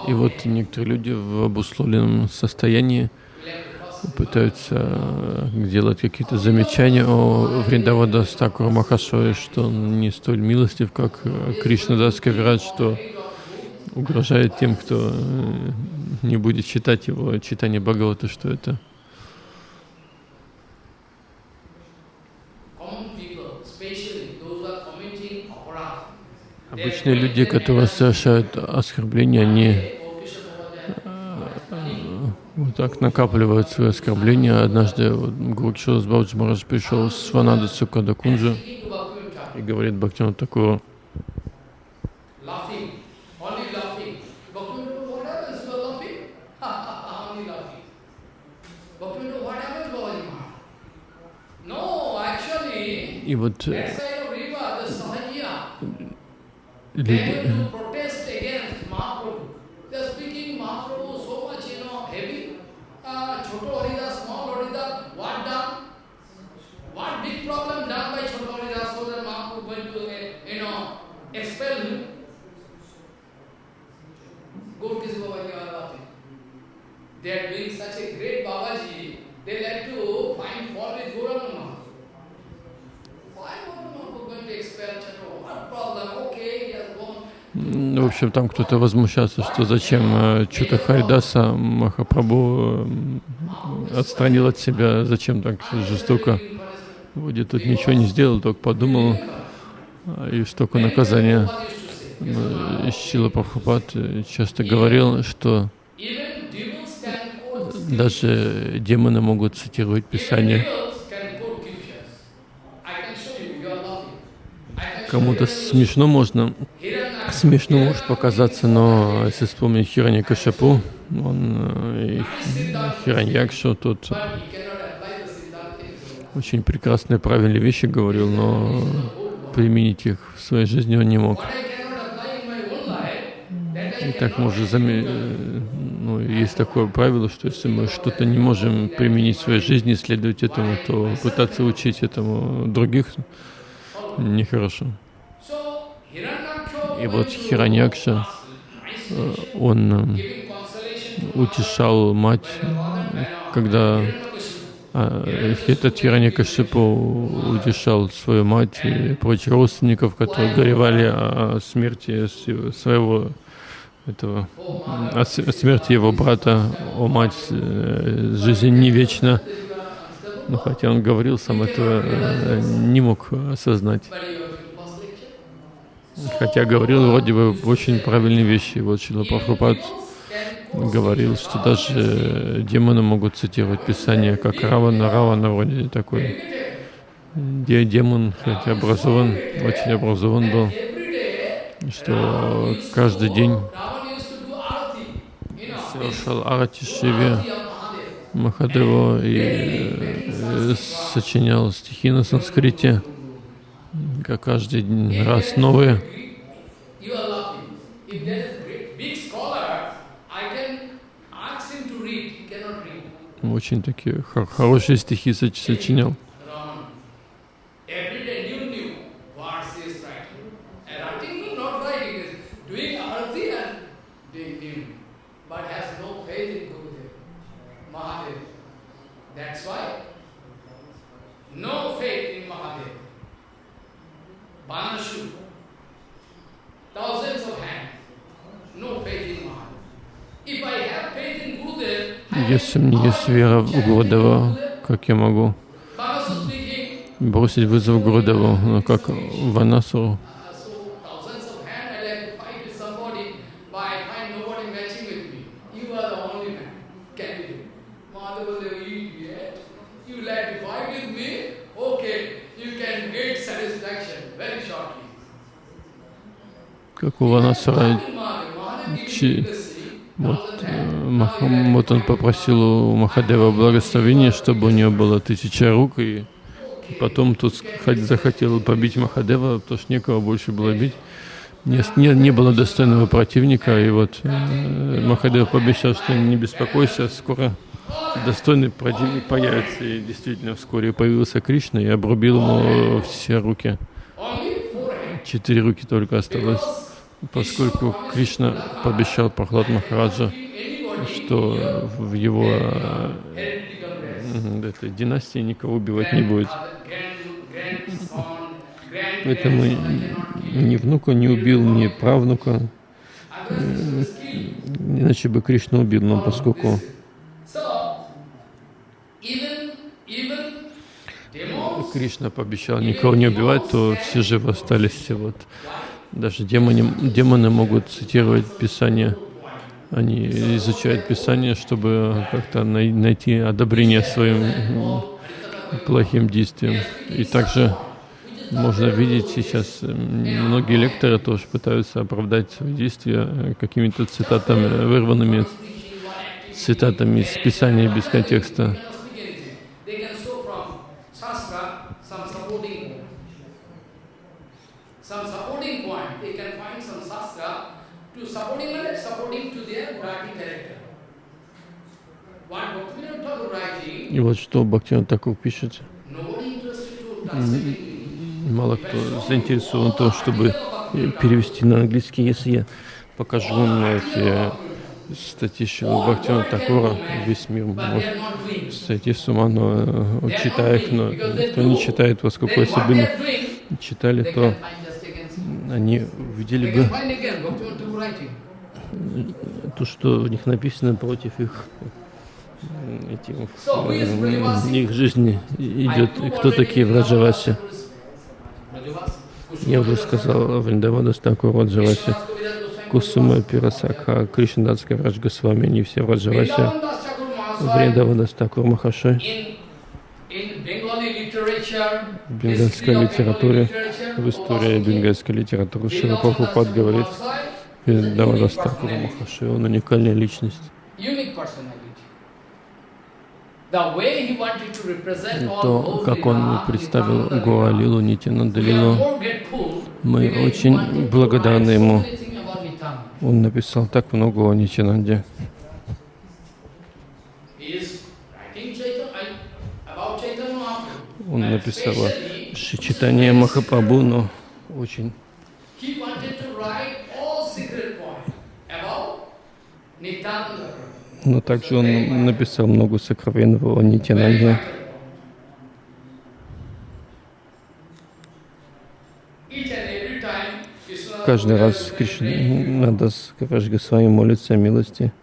И вот некоторые люди в обусловленном состоянии пытаются э, делать какие-то замечания о Вриндавада Стакура Махашое, что он не столь милостив, как э, Кришна Дас Кавират, что угрожает тем, кто э, не будет читать его читание Бхагавата, что это Обычные люди, которые совершают оскорбления, они э, вот так накапливают свои оскорбления. Однажды вот, Гуркшилас Марадж пришел с Ванада Сукада Кунджа и говорит Бхактину такого. И вот э, люди, They are doing such a great Babaji, they like to find fault with Gauranga Why Gauranga going to expel Chatro? What problem? Okay, he has gone. В общем, там кто-то возмущался, что зачем э, Чута Харидаса Махапрабху э, отстранил от себя, зачем так жестоко. Вроде тут ничего не сделал, только подумал, и столько наказания. Шила Прабхупад э, часто говорил, что даже демоны могут цитировать Писание. Кому-то смешно можно, смешно может показаться, но если вспомнить Хирани Кашапу, он э, Хираньякшу, тот очень прекрасные, правильные вещи говорил, но применить их в своей жизни он не мог. И так можно заметить, э, ну, есть такое правило, что если мы что-то не можем применить в своей жизни, следовать этому, то пытаться учить этому других нехорошо. И вот Хираньякша, э, он э, утешал мать, когда а, этот Хираньякашипу утешал свою мать и прочих родственников, которые горевали о смерти своего этого, о смерти его брата, о мать, э, жизнь не вечна. Но хотя он говорил, сам этого э, не мог осознать. Хотя говорил вроде бы очень правильные вещи. Вот Шила Прабхупад говорил, что даже демоны могут цитировать Писание, как Равана. Равана вроде такой демон, хотя образован, очень образован был, что каждый день совершал арати Шиве Махадеву и э, сочинял стихи на санскрите, как каждый раз новые. Очень такие хорошие стихи сочинял. Если у меня есть вера в Гурдева, как я могу бросить вызов Гурдеву, ну, как Ванасуру? Как у Ванасара, вот, э, вот он попросил у Махадева благословения, чтобы у него было тысяча рук, и потом тут захотел побить Махадева, потому что некого больше было бить. Не, не, не было достойного противника, и вот э, Махадев пообещал, что не беспокойся, скоро достойный противник появится. И действительно, вскоре появился Кришна и обрубил ему все руки. Четыре руки только осталось поскольку Кришна пообещал Прохлад Махараджа, что в его э, этой династии никого убивать не будет. Поэтому ни внука не убил, ни правнука. Иначе бы Кришна убил, но поскольку Кришна пообещал никого не убивать, то все живы остались. Все вот даже демоны, демоны могут цитировать Писание. Они изучают Писание, чтобы как-то найти одобрение своим плохим действиям. И также можно видеть сейчас, многие лекторы тоже пытаются оправдать свои действия какими-то цитатами, вырванными цитатами из Писания без контекста. И вот что Бхактивinoda Такур пишет. Мало кто заинтересован в том, чтобы перевести на английский. Если я покажу вам эти статьи Шилы Бхактивinoda Такура, весь мир может сойти с ума, но э, читая их, но кто не читает, поскольку если бы не читали, то они увидели бы то, что в них написано против их этим, их жизни идет, кто такие Враджаваси. Я уже сказал Вриндавада Стакур Враджаваси, Кусума Пирасакха, Кришнадатская Враджга с вами, они все Враджаваси, Вриндавада Стакур Махашой. В бенгальской литературе, в истории бенгальской литературы Шила Прабхупад говорит, Вриндавада Стакур Махашой, он уникальная личность то, как он представил Гуалилу, Нитянандалилу, мы очень благодарны ему. Он написал так много о Нитянанде. Он написал о Шичитане Махапрабху, но очень но также он написал много сокровенного о Нитянанде. Каждый раз Кришна с вами молится о милости.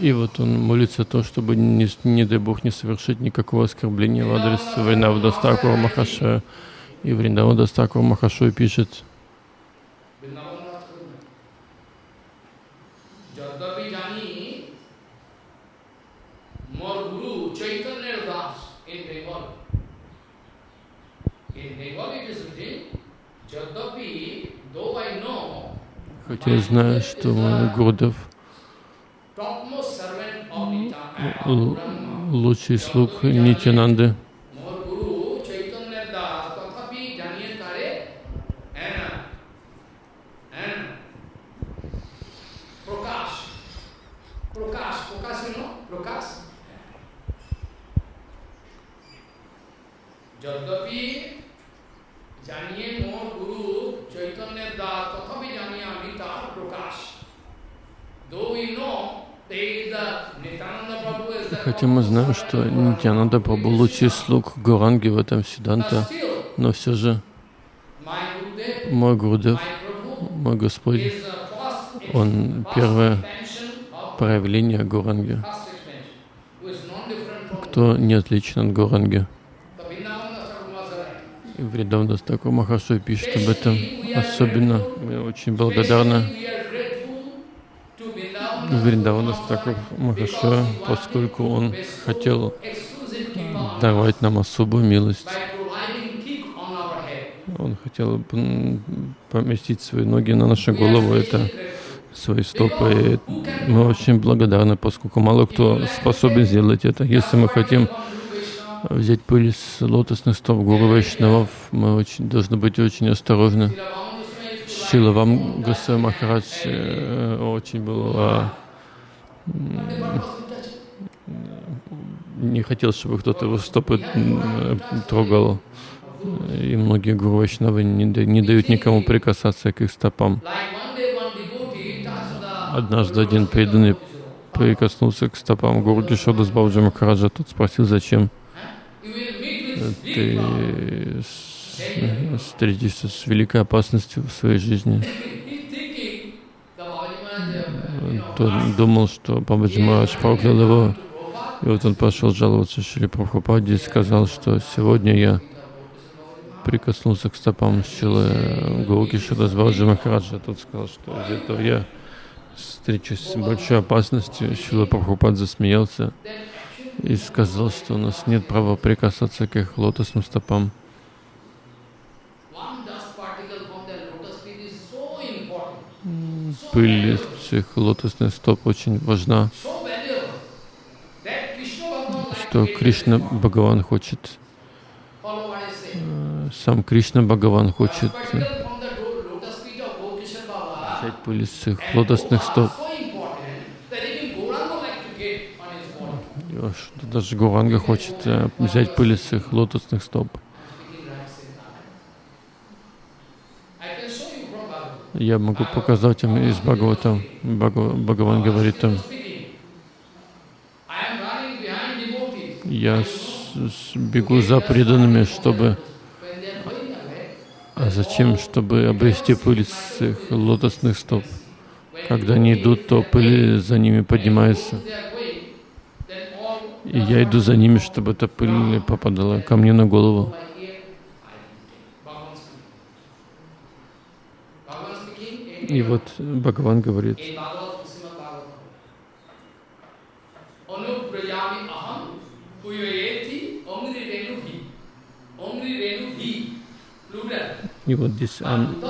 И вот он молится о том, чтобы, не, не дай Бог, не совершить никакого оскорбления в адрес Вриндавада Стакура Махаша. И Вриндавада Стакура Махашой пишет, Хотя я знаю, что мой Гурдев лучший слуг Нитянанды. Хотя мы знаем, что Нитянанда Прабху лучший слуг Гуранги в этом Сиданта, но все же мой Гурдев, мой Господь, он первое проявление Гуранги, кто не отличен от Гуранги. И Вридавдас Такур Махашой пишет об этом. Особенно мы очень благодарны Вриндавана Стакур Махаша, поскольку он хотел давать нам особую милость. Он хотел поместить свои ноги на нашу голову, это свои стопы. И мы очень благодарны, поскольку мало кто способен сделать это. Если мы хотим взять пыль с лотосных стоп Гуру Вайшнавов, мы очень, должны быть очень осторожны. Шила вам Гасай Махарадж э, очень был не хотел, чтобы кто-то его стопы трогал. И многие гуру Вайшнавы не, не дают никому прикасаться к их стопам. Однажды один преданный прикоснулся к стопам Гуру Кишода с Бауджи Махараджа. Тот спросил, зачем ты встретишься с великой опасностью в своей жизни. Думал, что Бабаджи Марадж проклял его. И вот он пошел жаловаться Шри Прабхупаде и сказал, что сегодня я прикоснулся к стопам Шилы Гауки Шадазбаджи Махараджа. Тот сказал, что из этого я встречусь с большой опасностью. Шила Прабхупад засмеялся и сказал, что у нас нет права прикасаться к их лотосным стопам. Пыль этих лотосных стоп очень важна, что Кришна Бхагаван хочет, э, сам Кришна Бхагаван хочет взять пыль с их лотосных стоп. Даже Гуранга хочет э, взять пыль с их лотосных стоп. Я могу показать им из Бхагавата. Бхагаван говорит там, я бегу за преданными, чтобы... А зачем? Чтобы обрести пыль с их лотосных стоп. Когда они идут, то пыль за ними поднимается. И я иду за ними, чтобы эта пыль попадала ко мне на голову. И вот Бхагаван говорит, и вот здесь он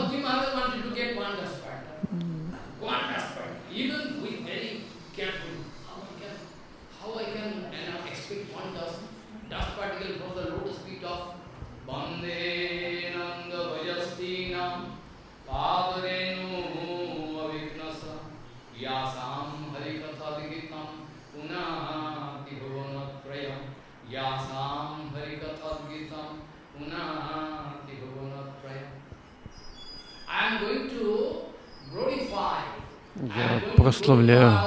Я прославляю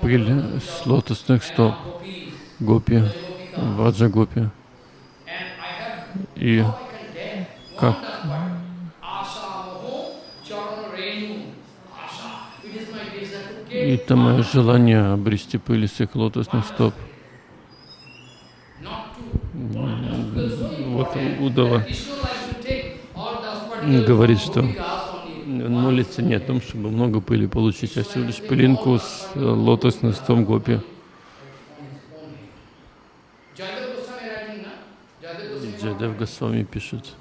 пыль с лотосных стоп Гопи, Ваджа Гопи. И как Это мое желание обрести пыль с их лотосных стоп. Вот Удава говорит, что он молится не о том, чтобы много пыли получить, а всего лишь пылинку с лотосных стоп гопи. Джайдев Госвами пишет.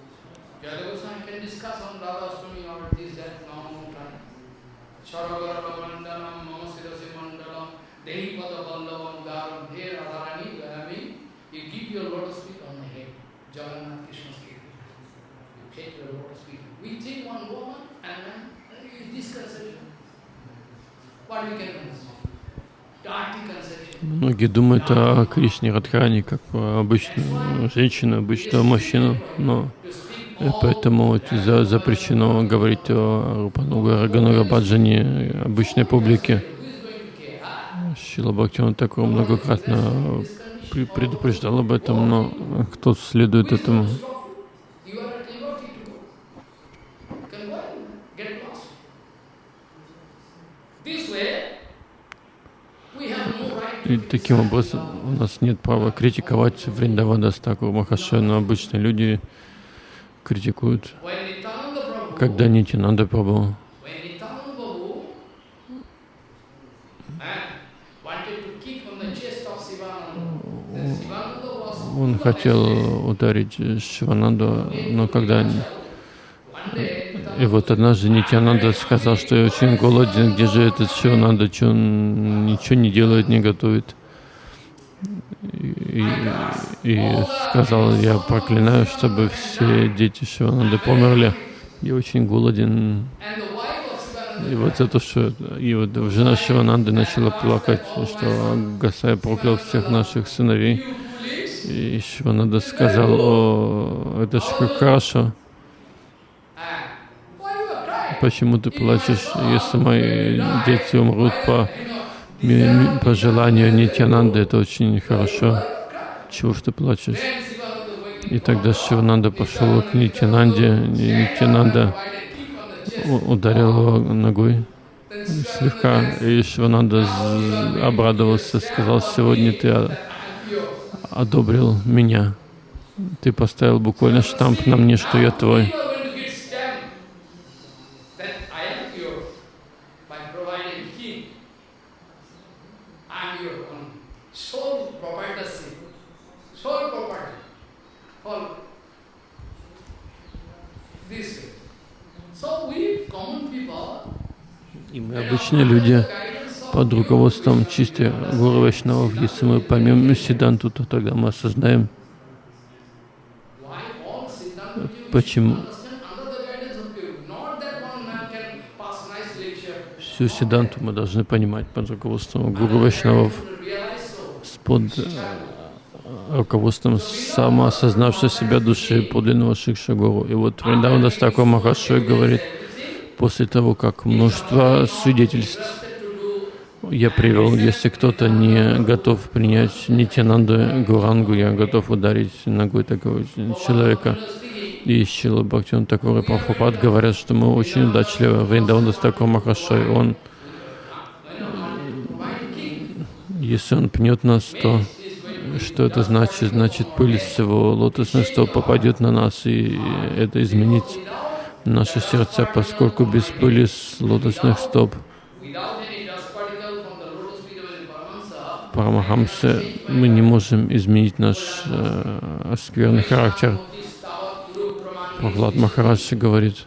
Многие думают о Кришне Радхарани как обычную женщину, обычного мужчину, но поэтому за, запрещено говорить о Рупануга Рагануга Баджане обычной публике. Шила Бхактиван такого многократно предупреждал об этом, но кто следует этому? И таким образом у нас нет права критиковать Вриндавадастаку Махашая, но обычно люди критикуют, когда Нитянанда Прабhu он хотел ударить Шивананду, но когда и вот однажды Нитянанда сказал, что я очень голоден, где же этот Шивананда, что он ничего не делает, не готовит. И, и сказал, я проклинаю, чтобы все дети Шивананды померли. Я очень голоден. И вот за то, что и вот жена Шивананды начала плакать, что Гасай проклял всех наших сыновей. И Шивананда сказал, о, это же хорошо. Почему ты плачешь, если мои дети умрут по, по желанию Нитянанды? Это очень хорошо. Чего ж ты плачешь? И тогда Шивананда пошел к Нитянанде, Нитянанда ударил его ногой слегка, и Шивананда обрадовался, сказал, сегодня ты одобрил меня. Ты поставил буквально штамп на мне, что я твой. Мы обычные люди под руководством чисти Гуру Вайшнавов, если мы поймем Сиданту, то тогда мы осознаем, почему всю Сиданту мы должны понимать под руководством Гуру Вайшнавов, под э, руководством самоосознавшей себя души подлинного Шикшагуру. И вот Вриндавана Стаква Махашой говорит, после того, как множество свидетельств я привел, если кто-то не готов принять Нитянанду Гурангу, я готов ударить ногой такого человека. И Шила Бхактиван Такур и Прабхупад говорят, что мы очень удачливы. Вриндаван Дастакур Махашой, он, если он пнет нас, то что это значит? Значит, пыль с его лотосных стоп попадет на нас, и это изменит наши сердца, поскольку без пыли с лотосных стоп Парамахамсы мы не можем изменить наш э, скверный характер. Прохлад Махарадж говорит,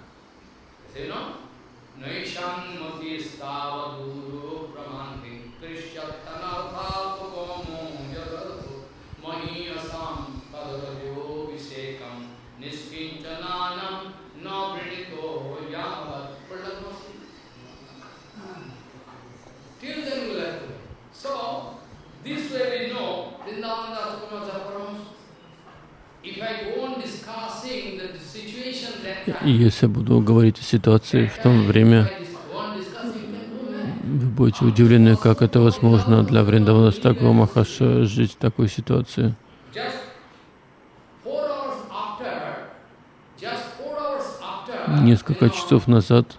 И если я буду говорить о ситуации в то время, вы будете удивлены, как это возможно для Вриндавана Стаква Махаша жить в такой ситуации. Несколько часов назад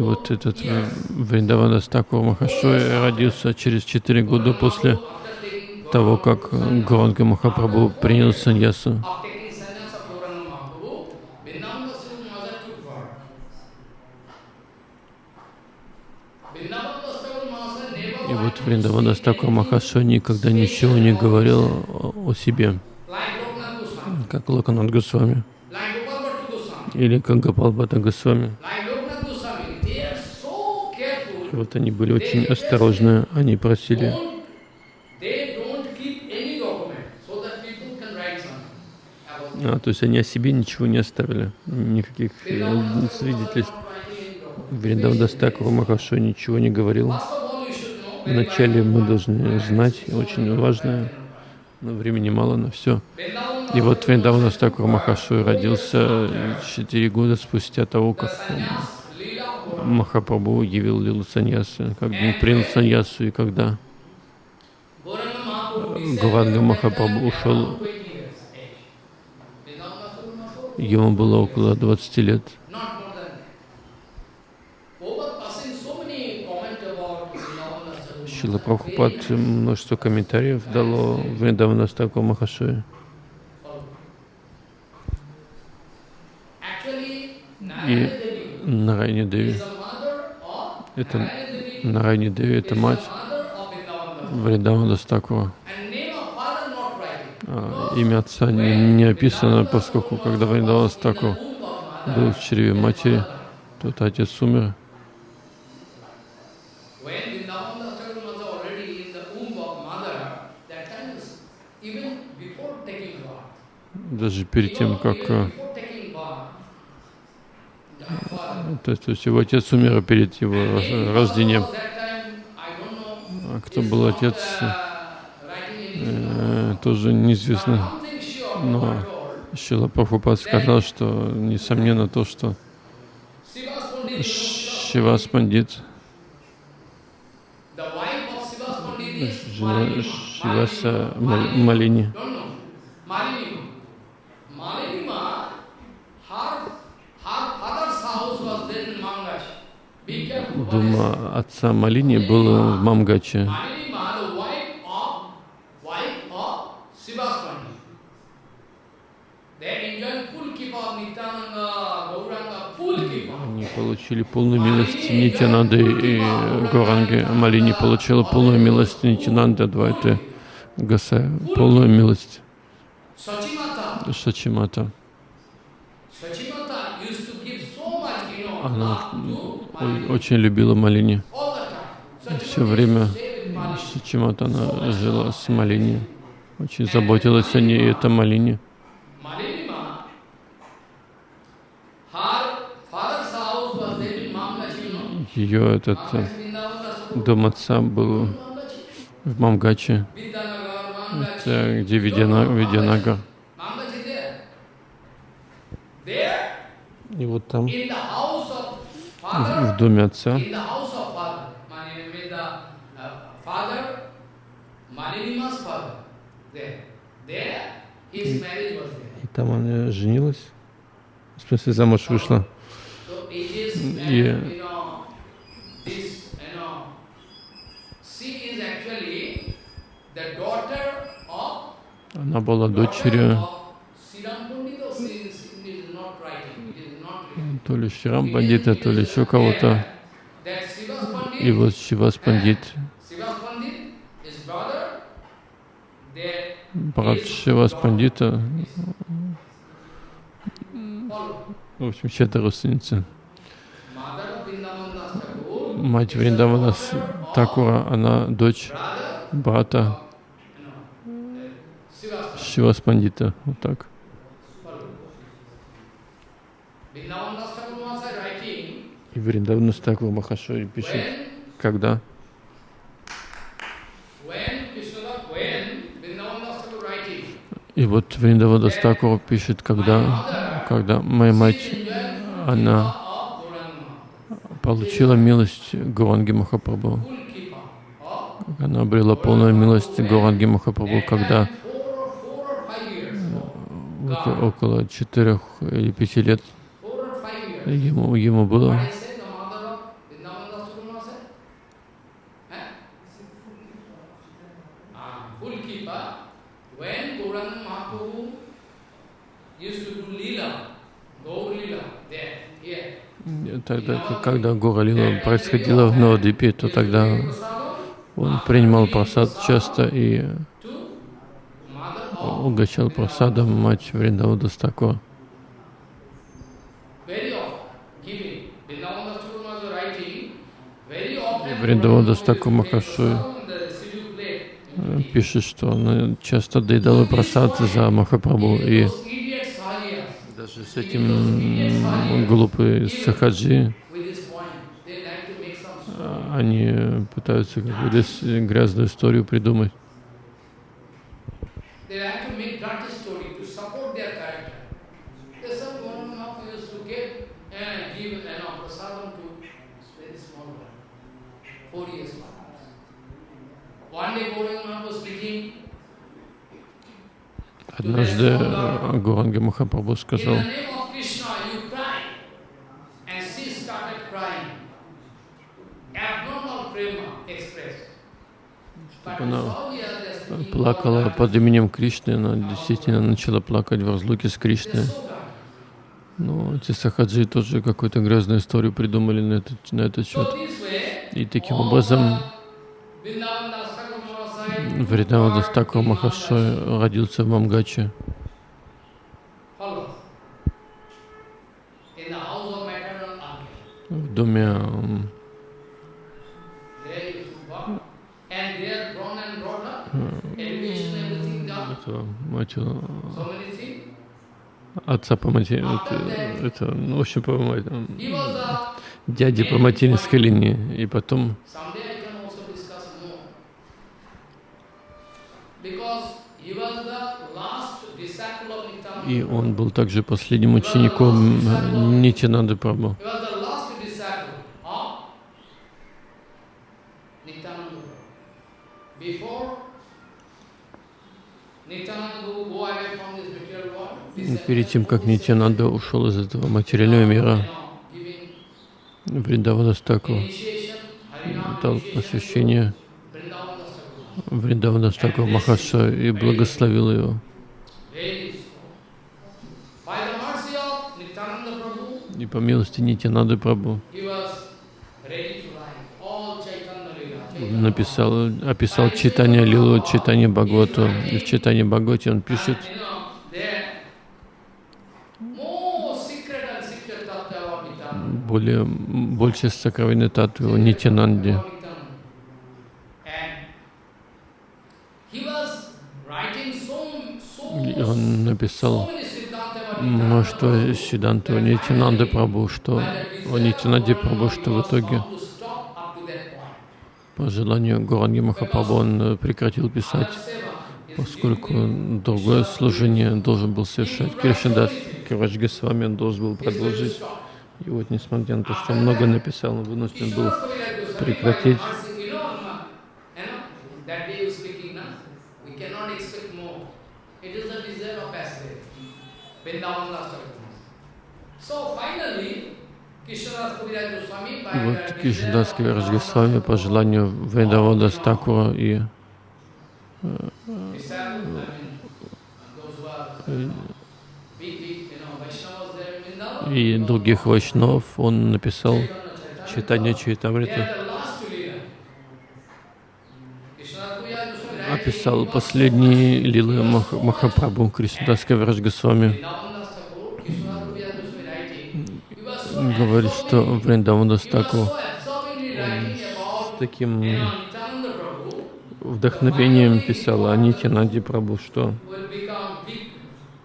вот этот Вриндавана Стакур Махашой родился через четыре года после того, как Гуранга Махапрабху принял саньясу. И вот Вриндавана Стакур Махашой никогда ничего не говорил о себе, как Локанат Госвами. Или как Гапал Бхатта Госвами. Вот они были очень осторожны, они просили а, то есть они о себе ничего не оставили, никаких э, свидетельств. Вриндавдас Такур Махашо ничего не говорил. Вначале мы должны знать, очень важное, но времени мало на все. И вот Вриндавдас Такур Махашой родился четыре года спустя того, как Махапрабху явил Лилу Саньясу, как он принял Саньясу и когда Гаванга Махапрабху ушел, ему было около 20 лет. Шила Прабхупад множество комментариев дало Вриндавана Стаку Махашуе. И Нарайни Деви. Это Нарайни Деви, это мать Вриндавана Стакура. А, имя отца не, не описано, поскольку когда Вриндавана Стакур был в чреве матери, тот отец умер. Даже перед тем, как э, то есть, то есть его отец умер перед его рождением. А кто был отец, э, тоже неизвестно. Но Шила Прабхупад сказал, что несомненно то, что Шивас Пандит, жена Шиваса Малини, Дума отца Малини был в Мамгаче. Они получили полную милость Нитянанды и Горанги. Малини получила полную милость Нитянанды Адвайты Гасая. Полную милость Шачимата. Она очень любила Малини. Все время чему-то она жила с Малини. Очень заботилась о ней, это Малини. Ее этот э, дом отца был в Мамгаче, это где Видянагар. И вот там в доме отца. И там она женилась, в смысле замуж вышла. И она была дочерью то ли Шрам Пандита, то ли еще кого-то. И вот Шивас Пандит, брат Шивас Пандита, в общем, чья-то родственница. Мать Вриндавана Такура, она дочь брата Шивас Пандита, вот так. И Вриндавна Стакур Махашой пишет, когда? И вот Вриндавада Стакур пишет, когда, когда моя мать, она получила милость Гуранги Махапрабху. Она обрела полную милость Гуранги Махапрабху, когда около четырех или пяти лет ему, ему было Тогда, когда Гора Лила происходила в Новодвипе, то тогда он принимал просад часто и угощал просадом мать Вриндавада Стакура. Вриндавада Стакур Махашуй пишет, что он часто доедал просад за Махапрабху и с этим глупые сахаджи, они пытаются какую-то грязную историю придумать. Однажды Гуранга Махапрабху сказал, она плакала под именем Кришны, она действительно начала плакать в разлуке с Кришной. Но эти сахаджи тоже какую-то грязную историю придумали на этот, на этот счет. И таким образом Вридава Дастаку Махашой родился в Мамгаче. В доме это, мать, отца по матери, это, это, ну, в общем, по дяди по материнской линии, и потом И он был также последним учеником Нитянанды Прабhu. Перед тем, как Нитянанда ушел из этого материального мира, Вриндаванастаку дал посвящение Вриндаванастаку Махаша и благословил его. И по милости Нитянады Прабhu написал, описал читание Лилу, читание Бхагавату. И в читании Бхагавати он пишет, более, больше сокровенной татвы Нитянанде. Он написал множество Сиданту Нитянанды Прабу, что о Нитянанде Прабу, что в итоге по желанию Гуранги Махапрабху он прекратил писать, поскольку другое служение должен был совершать Кришнадас Кавадж Госвами, он должен был продолжить. И вот, несмотря на то, что много написал, он вынужден был прекратить. Вот Кришнадас Кавирадж Госвами по желанию Вриндавада Стакура и э, э, и других вайшнав, он написал читание Чайтамрита. Описал последние лилы Мах Махапрабху Кришнадас Кавирадж Госвами говорит, что Вриндавандастаку с таким вдохновением писал о Нитянанде Прабhu, что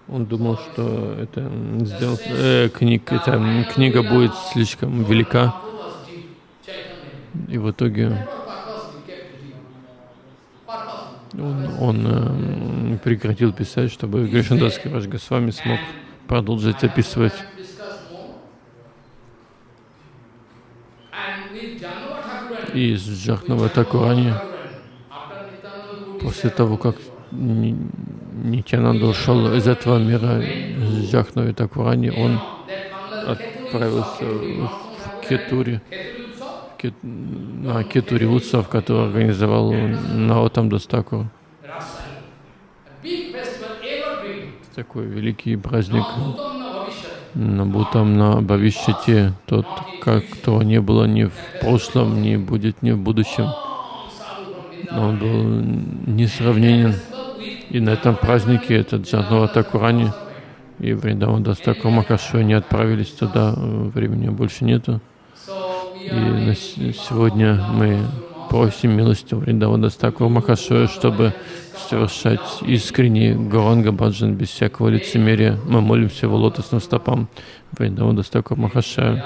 он думал, что это, сделал, э, книг, эта книга будет слишком велика. И в итоге он, он э, прекратил писать, чтобы Гришандас Кираш Госвами смог продолжить описывать. И с Джахнава Такурани, после того, как Нитянанда ушел из этого мира, с Джахнави Такурани, он отправился в Кетури, Кетури Утсав, который организовал Наотам Дастакур. такой великий праздник на Бутам, на Бавишчате, тот, как то не было ни в прошлом, ни будет ни в будущем. Он был несравненен. И на этом празднике этот Джанова Такурани и Вриндаван Дастаку Макашу не отправились туда, времени больше нету. И сегодня мы просим милости Вриндавана Дастаку Макашу, чтобы совершать искренний Гуранга Баджан без всякого лицемерия. Мы молимся его лотосным стопам Вриндавана Дастаку Махашая.